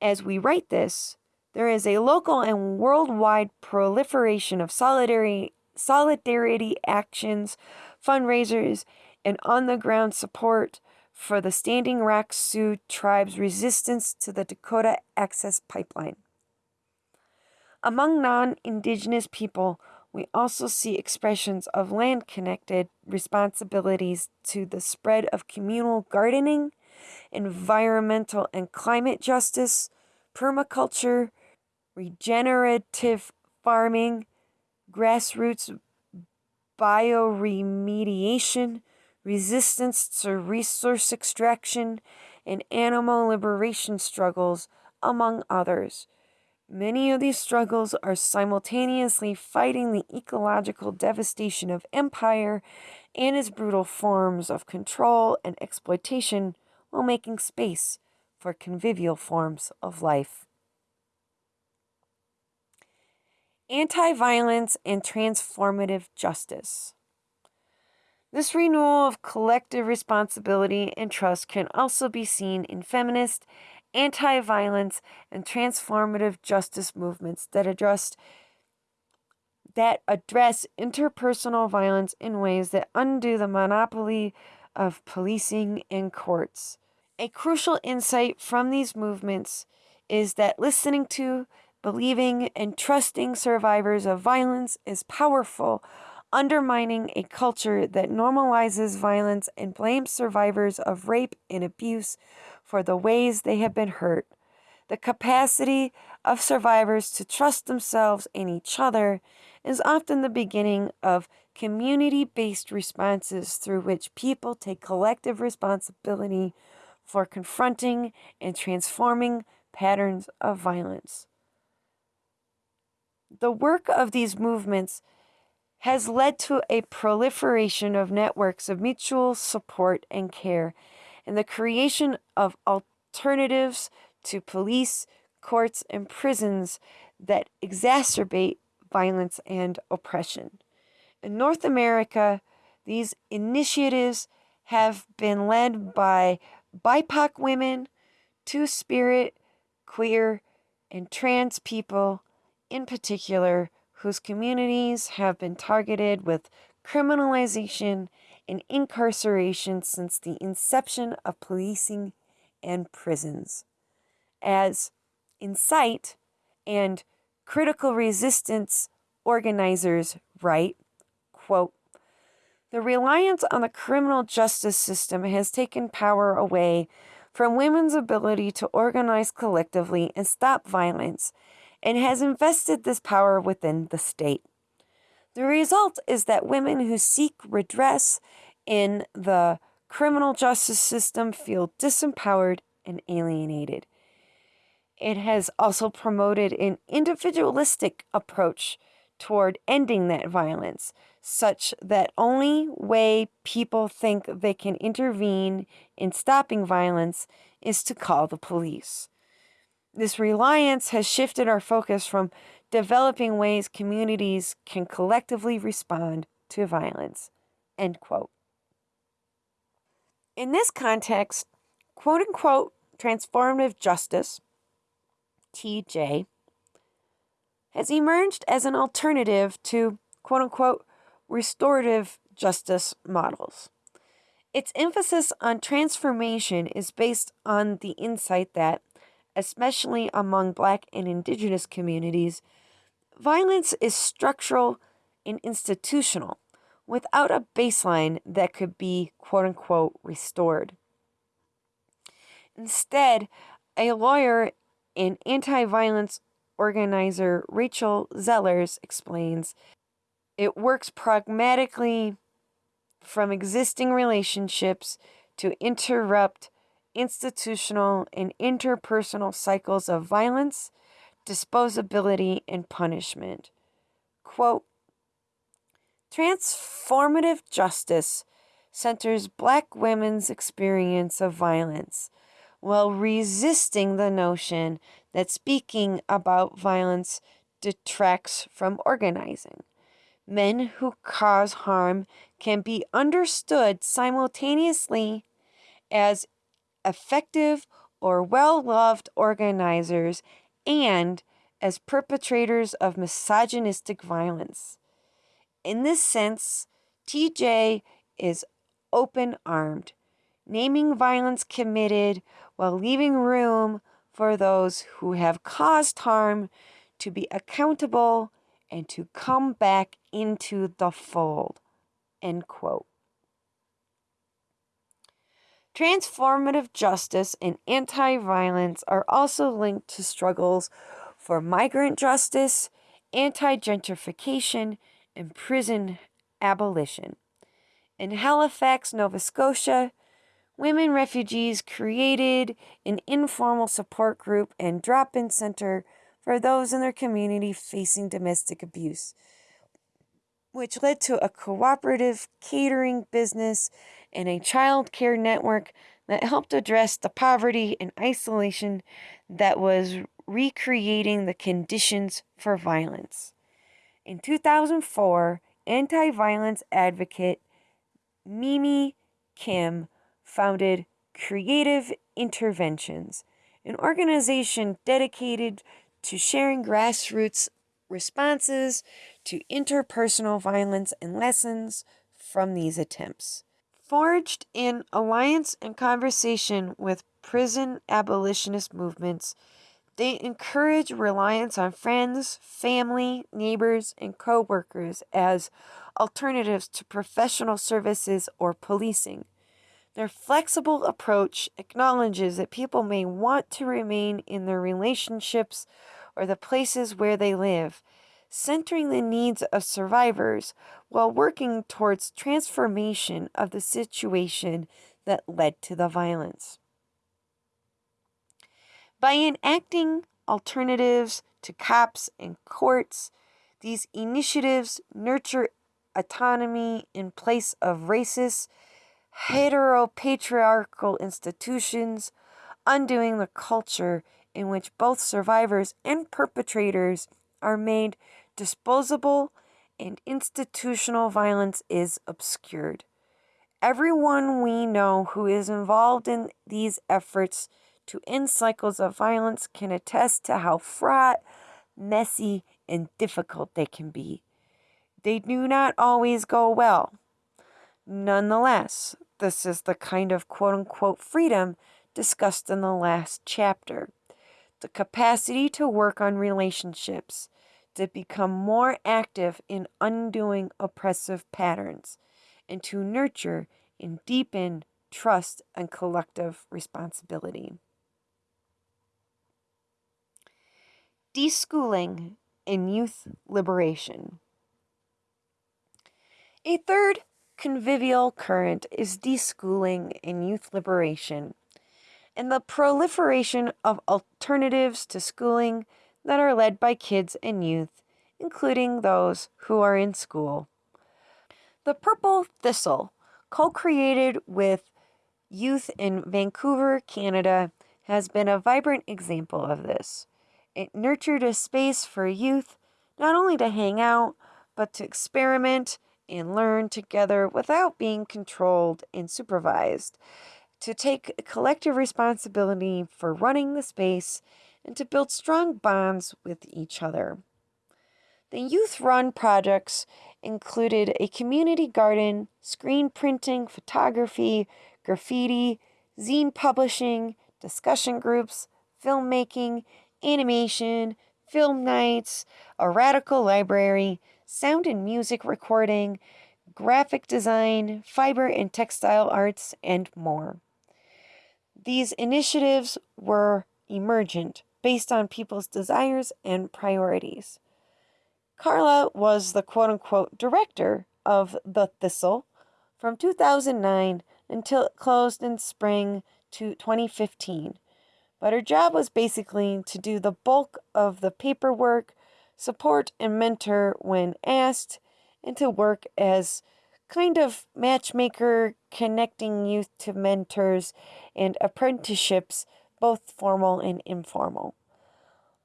as we write this, there is a local and worldwide proliferation of solidarity, solidarity actions, fundraisers, and on the ground support for the Standing Rock Sioux tribe's resistance to the Dakota Access Pipeline. Among non Indigenous people, we also see expressions of land connected responsibilities to the spread of communal gardening environmental and climate justice, permaculture, regenerative farming, grassroots bioremediation, resistance to resource extraction, and animal liberation struggles, among others. Many of these struggles are simultaneously fighting the ecological devastation of empire and its brutal forms of control and exploitation while making space for convivial forms of life. Anti violence and transformative justice. This renewal of collective responsibility and trust can also be seen in feminist, anti violence, and transformative justice movements that address that address interpersonal violence in ways that undo the monopoly of policing and courts. A crucial insight from these movements is that listening to, believing, and trusting survivors of violence is powerful, undermining a culture that normalizes violence and blames survivors of rape and abuse for the ways they have been hurt. The capacity of survivors to trust themselves and each other is often the beginning of community based responses through which people take collective responsibility for confronting and transforming patterns of violence. The work of these movements has led to a proliferation of networks of mutual support and care and the creation of alternatives to police, courts, and prisons that exacerbate violence and oppression. In North America, these initiatives have been led by BIPOC women, Two Spirit, queer, and trans people in particular whose communities have been targeted with criminalization and incarceration since the inception of policing and prisons. As Incite and critical resistance organizers write, quote, the reliance on the criminal justice system has taken power away from women's ability to organize collectively and stop violence and has invested this power within the state. The result is that women who seek redress in the criminal justice system feel disempowered and alienated. It has also promoted an individualistic approach toward ending that violence, such that only way people think they can intervene in stopping violence is to call the police. This reliance has shifted our focus from developing ways communities can collectively respond to violence. End quote. In this context, quote unquote transformative justice, TJ, has emerged as an alternative to quote unquote restorative justice models. Its emphasis on transformation is based on the insight that especially among Black and Indigenous communities, violence is structural and institutional without a baseline that could be quote unquote restored. Instead, a lawyer and anti violence organizer Rachel Zellars explains it works pragmatically from existing relationships to interrupt institutional, and interpersonal cycles of violence, disposability, and punishment. Quote Transformative justice centers black women's experience of violence while resisting the notion that speaking about violence detracts from organizing. Men who cause harm can be understood simultaneously as effective or well loved organizers and as perpetrators of misogynistic violence. In this sense, TJ is open armed, naming violence committed while leaving room for those who have caused harm to be accountable and to come back into the fold. End quote. Transformative justice and anti violence are also linked to struggles for migrant justice, anti gentrification, and prison abolition. In Halifax, Nova Scotia, women refugees created an informal support group and drop in center for those in their community facing domestic abuse, which led to a cooperative catering business and a child care network that helped address the poverty and isolation that was recreating the conditions for violence. In 2004, anti violence advocate Mimi Kim founded Creative Interventions, an organization dedicated to sharing grassroots responses to interpersonal violence and lessons from these attempts forged in alliance and conversation with prison abolitionist movements, they encourage reliance on friends, family, neighbors, and co workers as alternatives to professional services or policing. Their flexible approach acknowledges that people may want to remain in their relationships or the places where they live, centering the needs of survivors while working towards transformation of the situation that led to the violence. By enacting alternatives to cops and courts, these initiatives nurture autonomy in place of racist, heteropatriarchal institutions, undoing the culture in which both survivors and perpetrators are made disposable, and institutional violence is obscured. Everyone we know who is involved in these efforts to end cycles of violence can attest to how fraught, messy, and difficult they can be. They do not always go well. Nonetheless, this is the kind of quote unquote freedom discussed in the last chapter the capacity to work on relationships, to become more active in undoing oppressive patterns, and to nurture and deepen trust and collective responsibility. Deschooling and youth liberation. A third convivial current is deschooling and youth liberation and the proliferation of alternatives to schooling that are led by kids and youth, including those who are in school. The Purple Thistle, co created with youth in Vancouver, Canada, has been a vibrant example of this. It nurtured a space for youth not only to hang out, but to experiment and learn together without being controlled and supervised to take collective responsibility for running the space and to build strong bonds with each other. The youth run projects included a community garden, screen printing, photography, graffiti, zine publishing, discussion groups, filmmaking, animation, film nights, a radical library, sound and music recording, graphic design, fiber and textile arts, and more. These initiatives were emergent based on people's desires and priorities. Carla was the quote unquote director of The Thistle from 2009 until it closed in spring to 2015. But her job was basically to do the bulk of the paperwork, support and mentor when asked, and to work as kind of matchmaker connecting youth to mentors and apprenticeships, both formal and informal.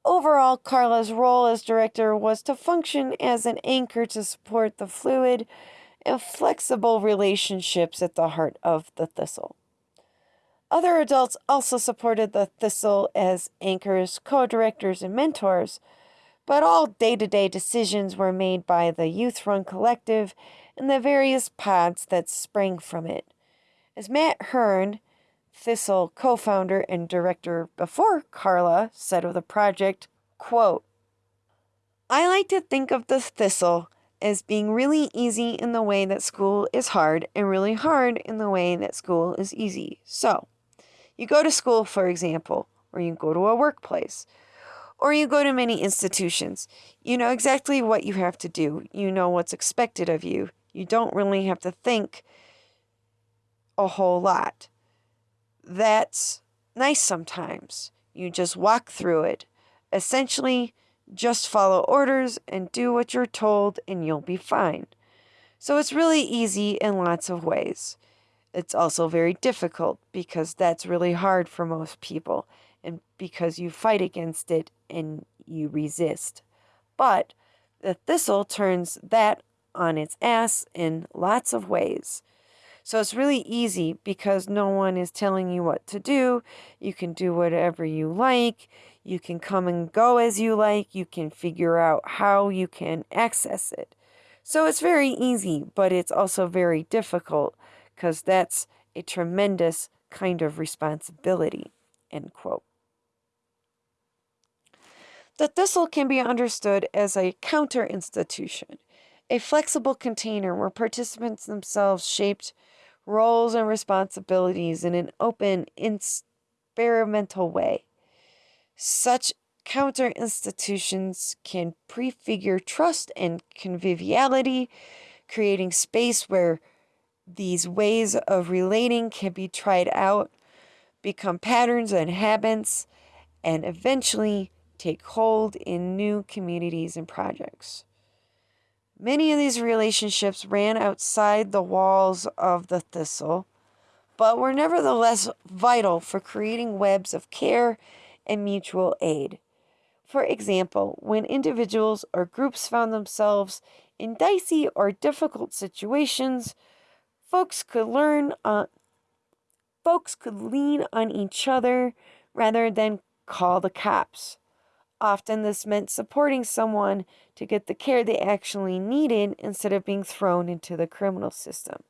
Overall, Carla's role as director was to function as an anchor to support the fluid and flexible relationships at the heart of the Thistle. Other adults also supported the Thistle as anchors, co directors, and mentors, but all day to day decisions were made by the Youth Run Collective and the various pods that sprang from it. As Matt Hern, Thistle co founder and director before Carla, said of the project, quote, I like to think of the Thistle as being really easy in the way that school is hard and really hard in the way that school is easy. So, you go to school, for example, or you go to a workplace, or you go to many institutions. You know exactly what you have to do, you know what's expected of you. You don't really have to think a whole lot. That's nice sometimes. You just walk through it. Essentially, just follow orders and do what you're told, and you'll be fine. So it's really easy in lots of ways. It's also very difficult because that's really hard for most people, and because you fight against it and you resist. But the thistle turns that on its ass in lots of ways. So it's really easy because no one is telling you what to do. You can do whatever you like. You can come and go as you like. You can figure out how you can access it. So it's very easy, but it's also very difficult because that's a tremendous kind of responsibility. End quote. The thistle can be understood as a counter institution a flexible container where participants themselves shaped roles and responsibilities in an open, experimental way. Such counter institutions can prefigure trust and conviviality, creating space where these ways of relating can be tried out, become patterns and habits, and eventually take hold in new communities and projects. Many of these relationships ran outside the walls of the thistle, but were nevertheless vital for creating webs of care and mutual aid. For example, when individuals or groups found themselves in dicey or difficult situations, folks could learn folks could lean on each other, rather than call the cops. Often, this meant supporting someone to get the care they actually needed instead of being thrown into the criminal system.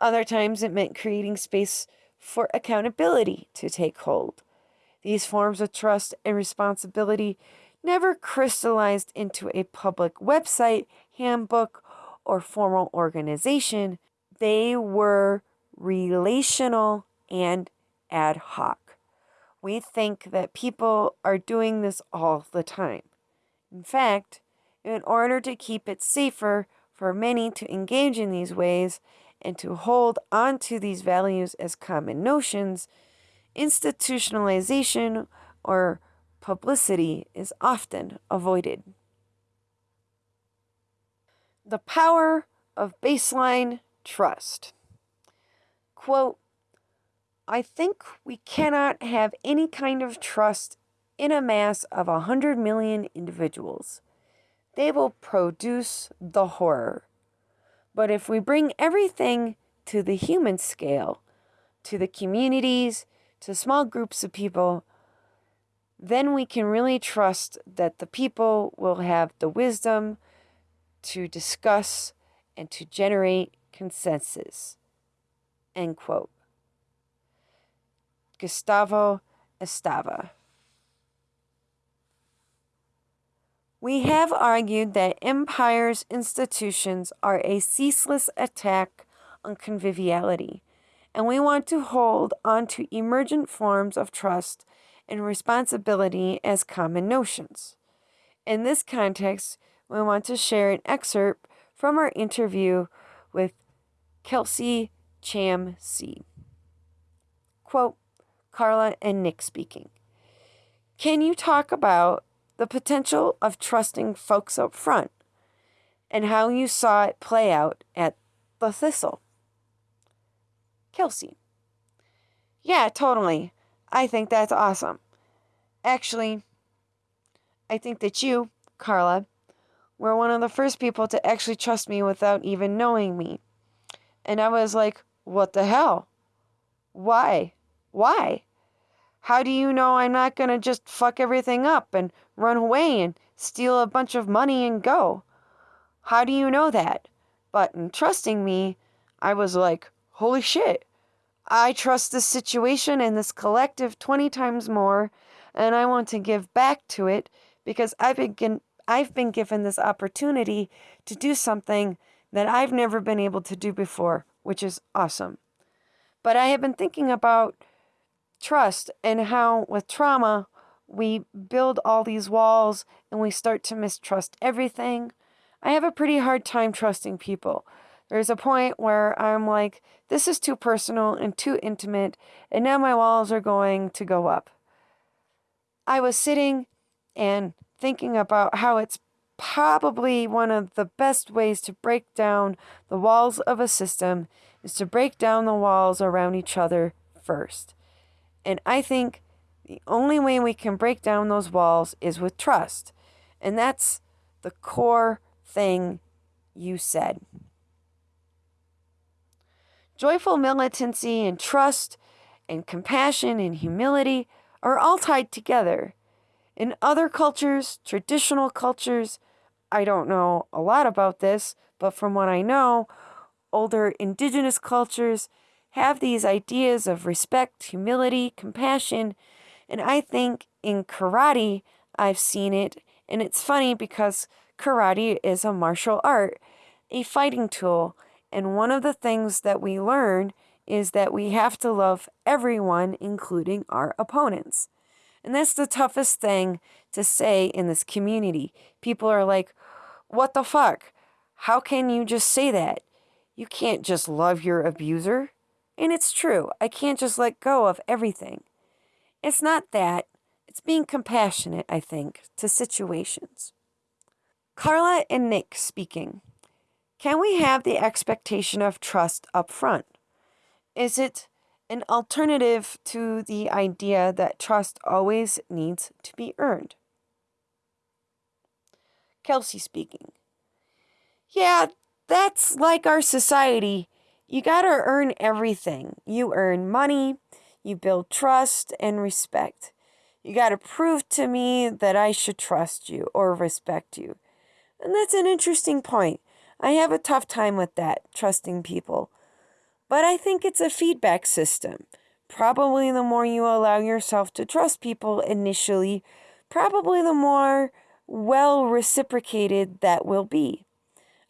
Other times, it meant creating space for accountability to take hold. These forms of trust and responsibility never crystallized into a public website, handbook, or formal organization. They were relational and ad hoc. We think that people are doing this all the time. In fact, in order to keep it safer for many to engage in these ways and to hold on to these values as common notions, institutionalization or publicity is often avoided. The power of baseline trust. Quote, I think we cannot have any kind of trust in a mass of a hundred million individuals. They will produce the horror. But if we bring everything to the human scale, to the communities, to small groups of people, then we can really trust that the people will have the wisdom to discuss and to generate consensus. End quote. Gustavo Esteva. We have argued that empire's institutions are a ceaseless attack on conviviality and we want to hold on to emergent forms of trust and responsibility as common notions. In this context, we want to share an excerpt from our interview with Kelsey Cham C. Quote, Carla and Nick speaking. Can you talk about the potential of trusting folks up front and how you saw it play out at the Thistle? Kelsey. Yeah, totally. I think that's awesome. Actually, I think that you, Carla, were one of the first people to actually trust me without even knowing me. And I was like, what the hell? Why? Why? How do you know I'm not going to just fuck everything up and run away and steal a bunch of money and go? How do you know that? But in trusting me, I was like, holy shit, I trust this situation and this collective 20 times more, and I want to give back to it because I've been, I've been given this opportunity to do something that I've never been able to do before, which is awesome. But I have been thinking about trust and how, with trauma, we build all these walls and we start to mistrust everything. I have a pretty hard time trusting people. There's a point where I'm like, this is too personal and too intimate, and now my walls are going to go up. I was sitting and thinking about how it's probably one of the best ways to break down the walls of a system is to break down the walls around each other first. And I think the only way we can break down those walls is with trust. And that's the core thing you said. Joyful militancy and trust and compassion and humility are all tied together. In other cultures, traditional cultures, I don't know a lot about this, but from what I know, older indigenous cultures have these ideas of respect, humility, compassion, and I think in karate I've seen it, and it's funny because karate is a martial art, a fighting tool, and one of the things that we learn is that we have to love everyone, including our opponents. And that's the toughest thing to say in this community. People are like, what the fuck? How can you just say that? You can't just love your abuser. And it's true, I can't just let go of everything. It's not that, it's being compassionate, I think, to situations. Carla and Nick speaking. Can we have the expectation of trust up front? Is it an alternative to the idea that trust always needs to be earned? Kelsey speaking. Yeah, that's like our society. You gotta earn everything. You earn money, You build trust and respect. You got to prove to me that I should trust you or respect you. And that's an interesting point. I have a tough time with that, trusting people. But I think it's a feedback system. Probably the more you allow yourself to trust people initially, probably the more well reciprocated that will be.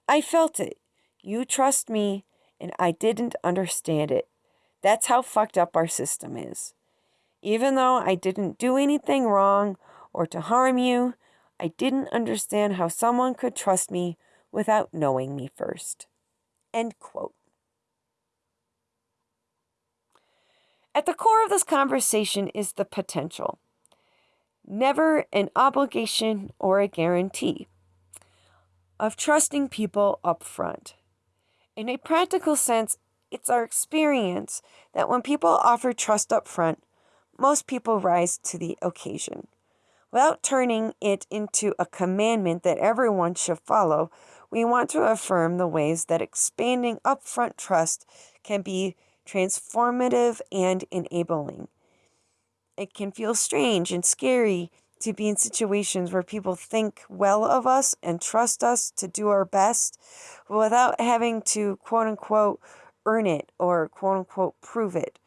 I felt it. You trust me, and I didn't understand it. That's how fucked up our system is. Even though I didn't do anything wrong or to harm you, I didn't understand how someone could trust me without knowing me first. End quote. At the core of this conversation is the potential, never an obligation or a guarantee, of trusting people up front. In a practical sense, it's our experience that when people offer trust up front, most people rise to the occasion. Without turning it into a commandment that everyone should follow, we want to affirm the ways that expanding upfront trust can be transformative and enabling. It can feel strange and scary to be in situations where people think well of us and trust us to do our best without having to quote unquote earn it or quote unquote prove it.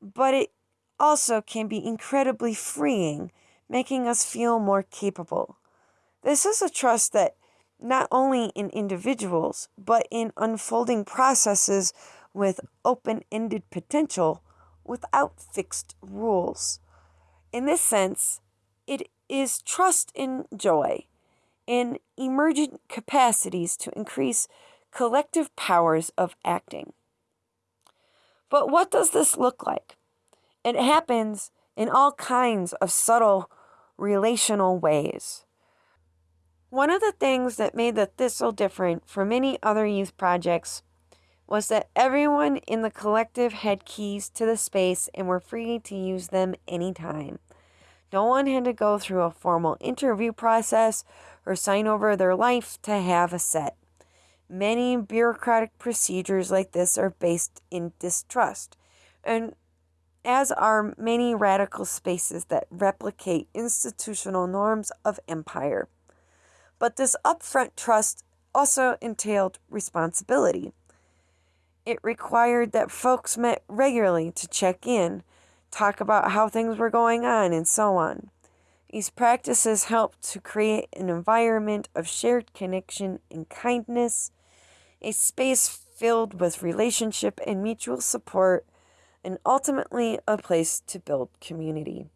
But it also can be incredibly freeing, making us feel more capable. This is a trust that not only in individuals, but in unfolding processes with open ended potential without fixed rules. In this sense, it is trust in joy, in emergent capacities to increase collective powers of acting. But what does this look like? It happens in all kinds of subtle relational ways. One of the things that made the Thistle different from many other youth projects was that everyone in the collective had keys to the space and were free to use them anytime. No one had to go through a formal interview process or sign over their life to have a set. Many bureaucratic procedures like this are based in distrust, and as are many radical spaces that replicate institutional norms of empire. But this upfront trust also entailed responsibility. It required that folks met regularly to check in, talk about how things were going on, and so on. These practices help to create an environment of shared connection and kindness a space filled with relationship and mutual support, and ultimately a place to build community.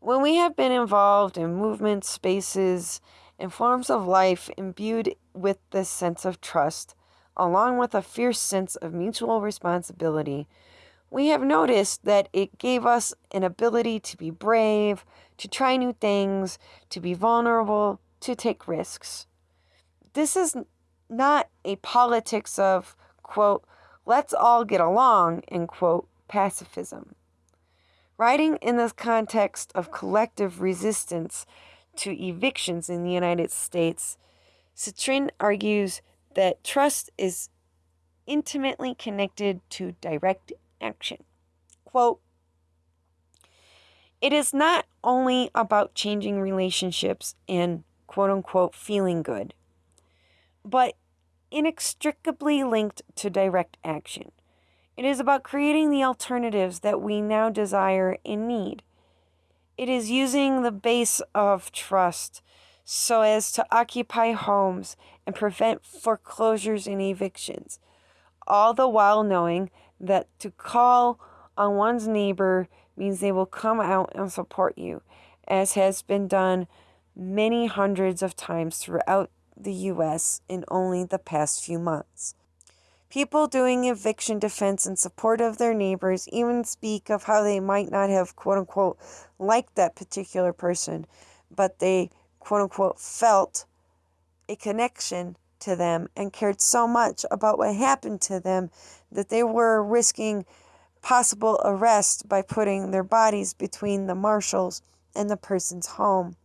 When we have been involved in movements, spaces, and forms of life imbued with this sense of trust, along with a fierce sense of mutual responsibility, we have noticed that it gave us an ability to be brave, to try new things, to be vulnerable, to take risks this is not a politics of, quote, let's all get along, end quote, pacifism. Writing in this context of collective resistance to evictions in the United States, Sitrin argues that trust is intimately connected to direct action. Quote, it is not only about changing relationships and quote unquote feeling good but inextricably linked to direct action. It is about creating the alternatives that we now desire and need. It is using the base of trust so as to occupy homes and prevent foreclosures and evictions, all the while knowing that to call on one's neighbor means they will come out and support you, as has been done many hundreds of times throughout the US in only the past few months. People doing eviction defense in support of their neighbors even speak of how they might not have, quote unquote, liked that particular person, but they, quote unquote, felt a connection to them and cared so much about what happened to them that they were risking possible arrest by putting their bodies between the marshals and the person's home.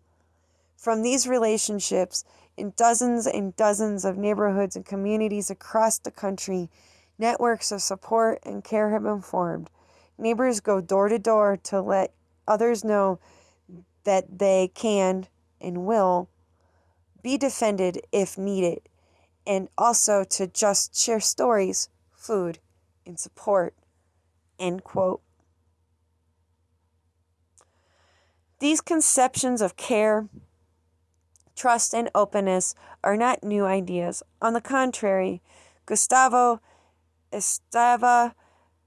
From these relationships, in dozens and dozens of neighborhoods and communities across the country, Networks of support and care have been formed. Neighbors go door to door to let others know that they can and will be defended if needed, and also to just share stories, food, and support. End quote. These conceptions of care, trust, and openness are not new ideas. On the contrary, Gustavo Esteva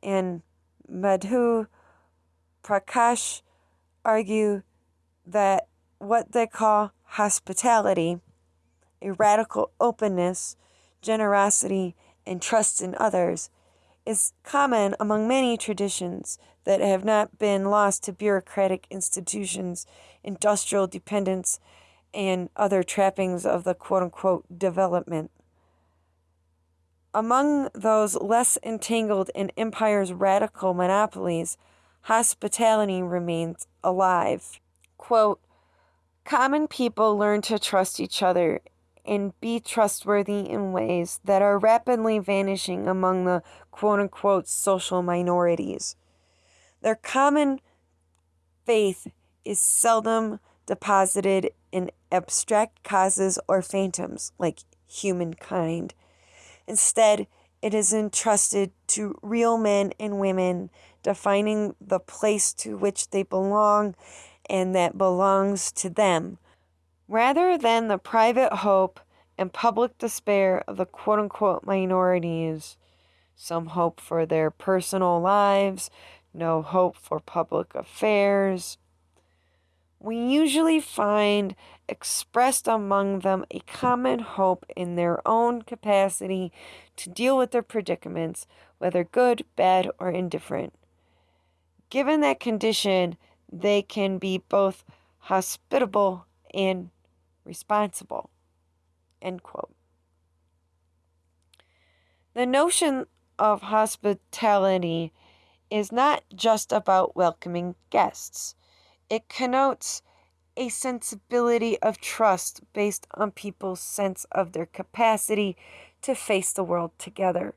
and Madhu Prakash argue that what they call hospitality, a radical openness, generosity, and trust in others, is common among many traditions that have not been lost to bureaucratic institutions, industrial dependence, and other trappings of the quote unquote development. Among those less entangled in empire's radical monopolies, hospitality remains alive. Quote, Common people learn to trust each other and be trustworthy in ways that are rapidly vanishing among the quote unquote social minorities. Their common faith is seldom deposited in abstract causes or phantoms like humankind. Instead, it is entrusted to real men and women defining the place to which they belong and that belongs to them rather than the private hope and public despair of the quote unquote minorities. Some hope for their personal lives, no hope for public affairs. We usually find expressed among them a common hope in their own capacity to deal with their predicaments, whether good, bad, or indifferent. Given that condition, they can be both hospitable and responsible. End quote. The notion of hospitality is not just about welcoming guests. It connotes a sensibility of trust based on people's sense of their capacity to face the world together.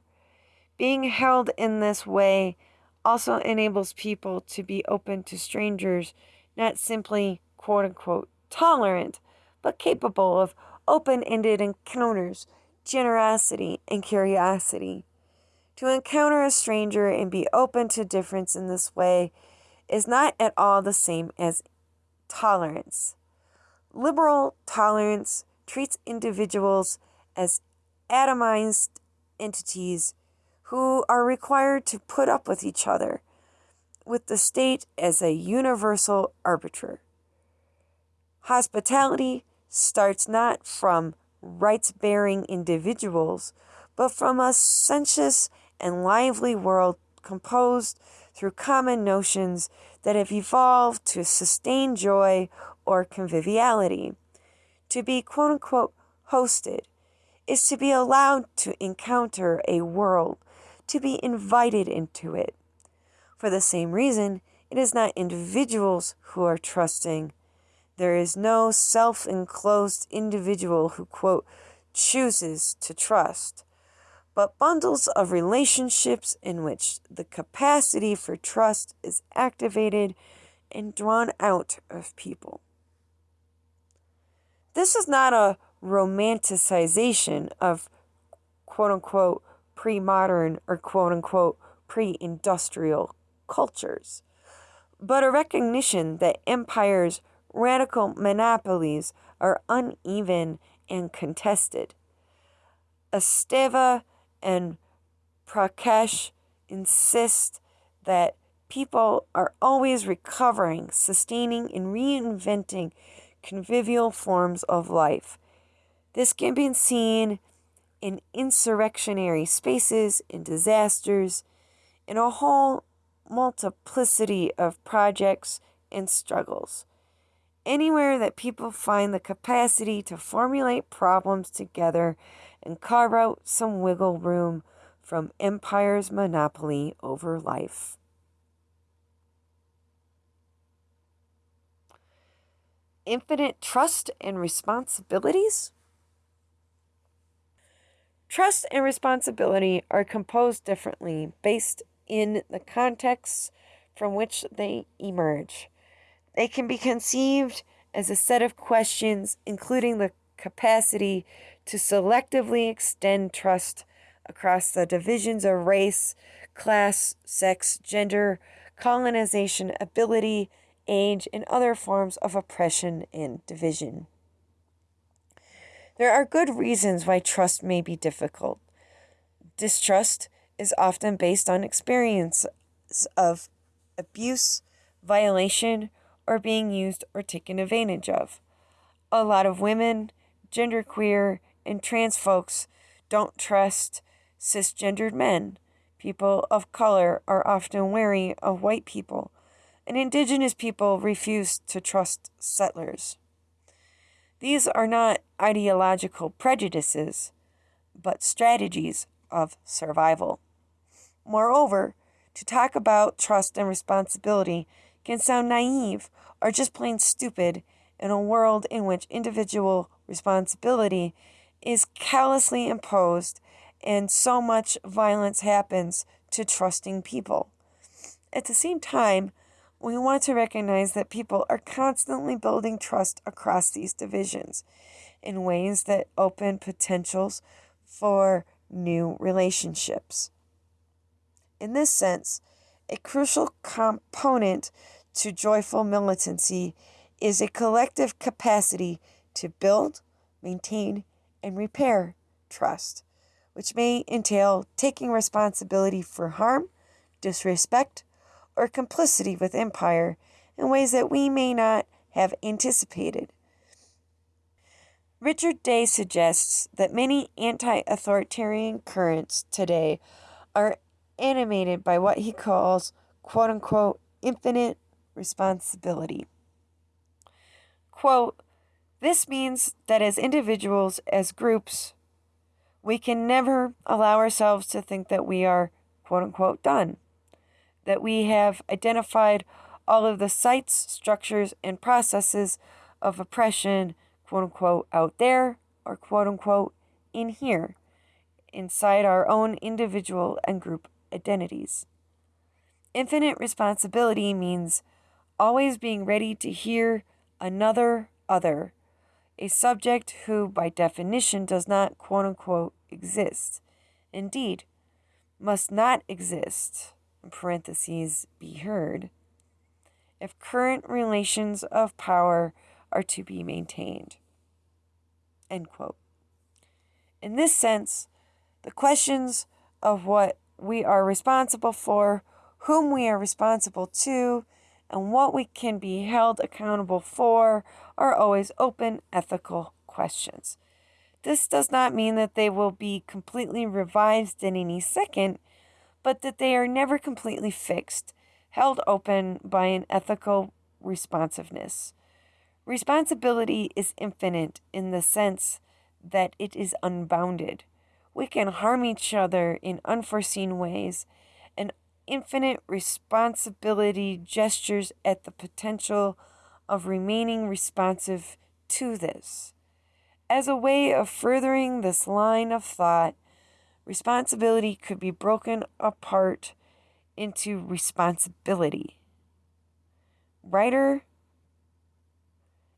Being held in this way also enables people to be open to strangers, not simply quote unquote tolerant, but capable of open ended encounters, generosity, and curiosity. To encounter a stranger and be open to difference in this way is not at all the same as tolerance. Liberal tolerance treats individuals as atomized entities who are required to put up with each other, with the state as a universal arbiter. Hospitality starts not from rights bearing individuals, but from a sensuous and lively world composed through common notions that have evolved to sustain joy or conviviality. To be quote unquote hosted is to be allowed to encounter a world, to be invited into it. For the same reason, it is not individuals who are trusting, there is no self enclosed individual who, quote, chooses to trust, but bundles of relationships in which the capacity for trust is activated and drawn out of people. This is not a romanticization of quote unquote pre modern or quote unquote pre industrial cultures, but a recognition that empires radical monopolies are uneven and contested. Esteva and Prakash insist that people are always recovering, sustaining, and reinventing convivial forms of life. This can be seen in insurrectionary spaces, in disasters, in a whole multiplicity of projects and struggles anywhere that people find the capacity to formulate problems together and carve out some wiggle room from empire's monopoly over life. Infinite trust and responsibilities? Trust and responsibility are composed differently based in the contexts from which they emerge. They can be conceived as a set of questions, including the capacity to selectively extend trust across the divisions of race, class, sex, gender, colonization, ability, age, and other forms of oppression and division. There are good reasons why trust may be difficult. Distrust is often based on experience of abuse, violation, or being used or taken advantage of. A lot of women, genderqueer, and trans folks don't trust cisgendered men. People of color are often wary of white people, and indigenous people refuse to trust settlers. These are not ideological prejudices, but strategies of survival. Moreover, to talk about trust and responsibility can sound naive or just plain stupid in a world in which individual responsibility is callously imposed and so much violence happens to trusting people. At the same time, we want to recognize that people are constantly building trust across these divisions in ways that open potentials for new relationships. In this sense, a crucial component to joyful militancy is a collective capacity to build, maintain, and repair trust, which may entail taking responsibility for harm, disrespect, or complicity with empire in ways that we may not have anticipated. Richard Day suggests that many anti authoritarian currents today are animated by what he calls quote unquote infinite responsibility. Quote, this means that as individuals, as groups, we can never allow ourselves to think that we are quote unquote done that we have identified all of the sites, structures, and processes of oppression, quote unquote, out there or quote unquote in here, inside our own individual and group identities. Infinite responsibility means always being ready to hear another other, a subject who, by definition, does not quote unquote exist. Indeed, must not exist in parentheses, be heard, if current relations of power are to be maintained. End quote. In this sense, the questions of what we are responsible for, whom we are responsible to, and what we can be held accountable for are always open ethical questions. This does not mean that they will be completely revised in any second but that they are never completely fixed, held open by an ethical responsiveness. Responsibility is infinite in the sense that it is unbounded. We can harm each other in unforeseen ways, and infinite responsibility gestures at the potential of remaining responsive to this. As a way of furthering this line of thought, Responsibility could be broken apart into responsibility. Writer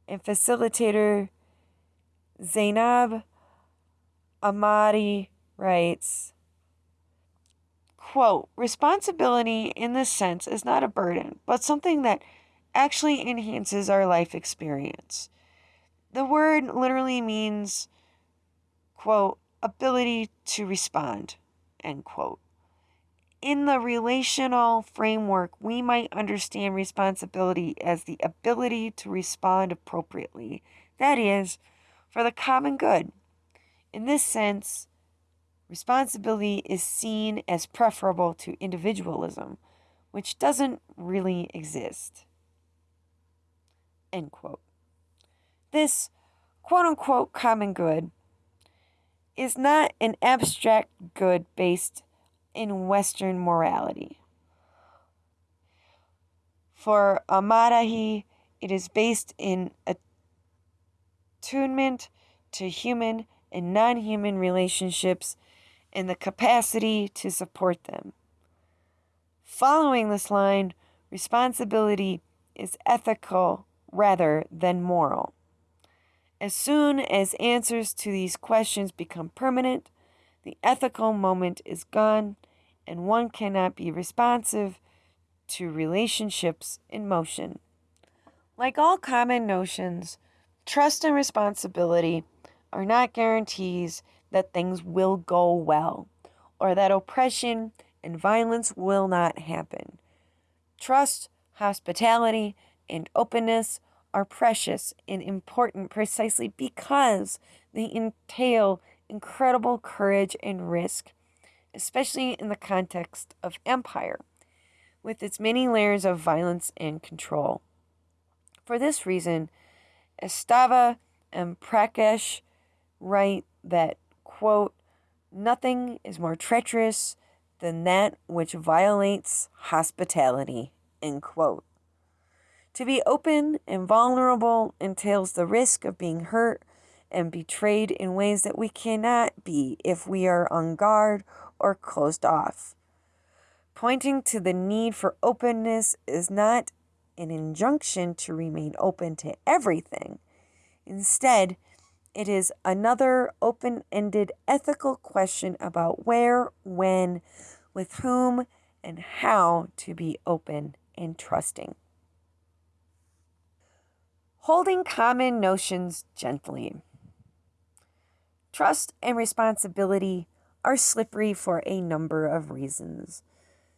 and facilitator Zainab Amadahy writes, quote, responsibility in this sense is not a burden, but something that actually enhances our life experience. The word literally means, quote, ability to respond, end quote. In the relational framework, we might understand responsibility as the ability to respond appropriately, that is, for the common good. In this sense, responsibility is seen as preferable to individualism, which doesn't really exist. End quote. This quote unquote common good is not an abstract good based in Western morality. For Amadahy, it is based in attunement to human and non human relationships and the capacity to support them. Following this line, responsibility is ethical rather than moral. As soon as answers to these questions become permanent, the ethical moment is gone, and one cannot be responsive to relationships in motion. Like all common notions, trust and responsibility are not guarantees that things will go well or that oppression and violence will not happen. Trust, hospitality, and openness are precious and important precisely because they entail incredible courage and risk, especially in the context of empire, with its many layers of violence and control. For this reason, Esteva and Prakash write that, quote, nothing is more treacherous than that which violates hospitality, end quote. To be open and vulnerable entails the risk of being hurt and betrayed in ways that we cannot be if we are on guard or closed off. Pointing to the need for openness is not an injunction to remain open to everything. Instead, it is another open ended ethical question about where, when, with whom, and how to be open and trusting holding common notions gently. Trust and responsibility are slippery for a number of reasons.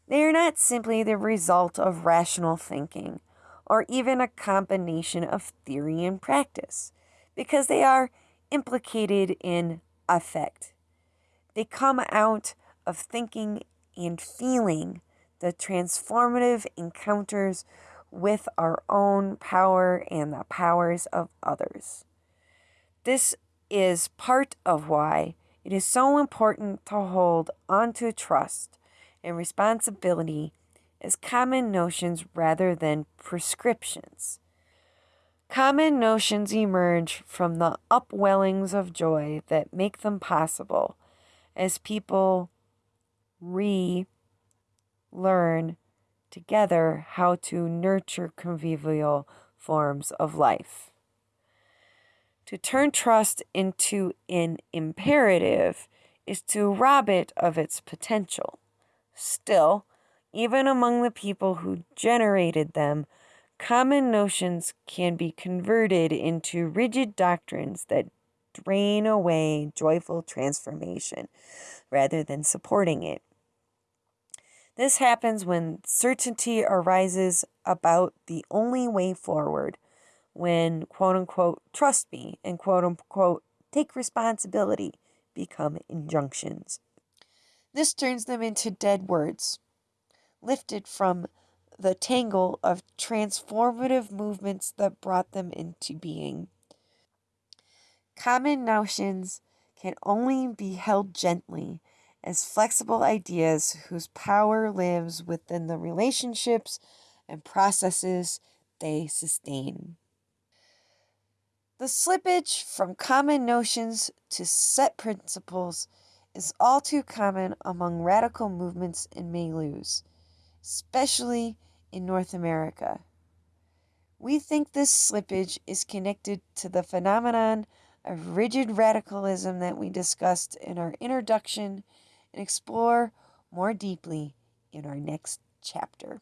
They are not simply the result of rational thinking or even a combination of theory and practice, because they are implicated in affect. They come out of thinking and feeling the transformative encounters with our own power and the powers of others. This is part of why it is so important to hold onto trust and responsibility as common notions rather than prescriptions. Common notions emerge from the upwellings of joy that make them possible as people re learn together how to nurture convivial forms of life. To turn trust into an imperative is to rob it of its potential. Still, even among the people who generated them, common notions can be converted into rigid doctrines that drain away joyful transformation rather than supporting it. This happens when certainty arises about the only way forward, when quote unquote trust me and quote unquote take responsibility become injunctions. This turns them into dead words, lifted from the tangle of transformative movements that brought them into being. Common notions can only be held gently as flexible ideas whose power lives within the relationships and processes they sustain. The slippage from common notions to set principles is all too common among radical movements and milieus, especially in North America. We think this slippage is connected to the phenomenon of rigid radicalism that we discussed in our introduction and explore more deeply in our next chapter.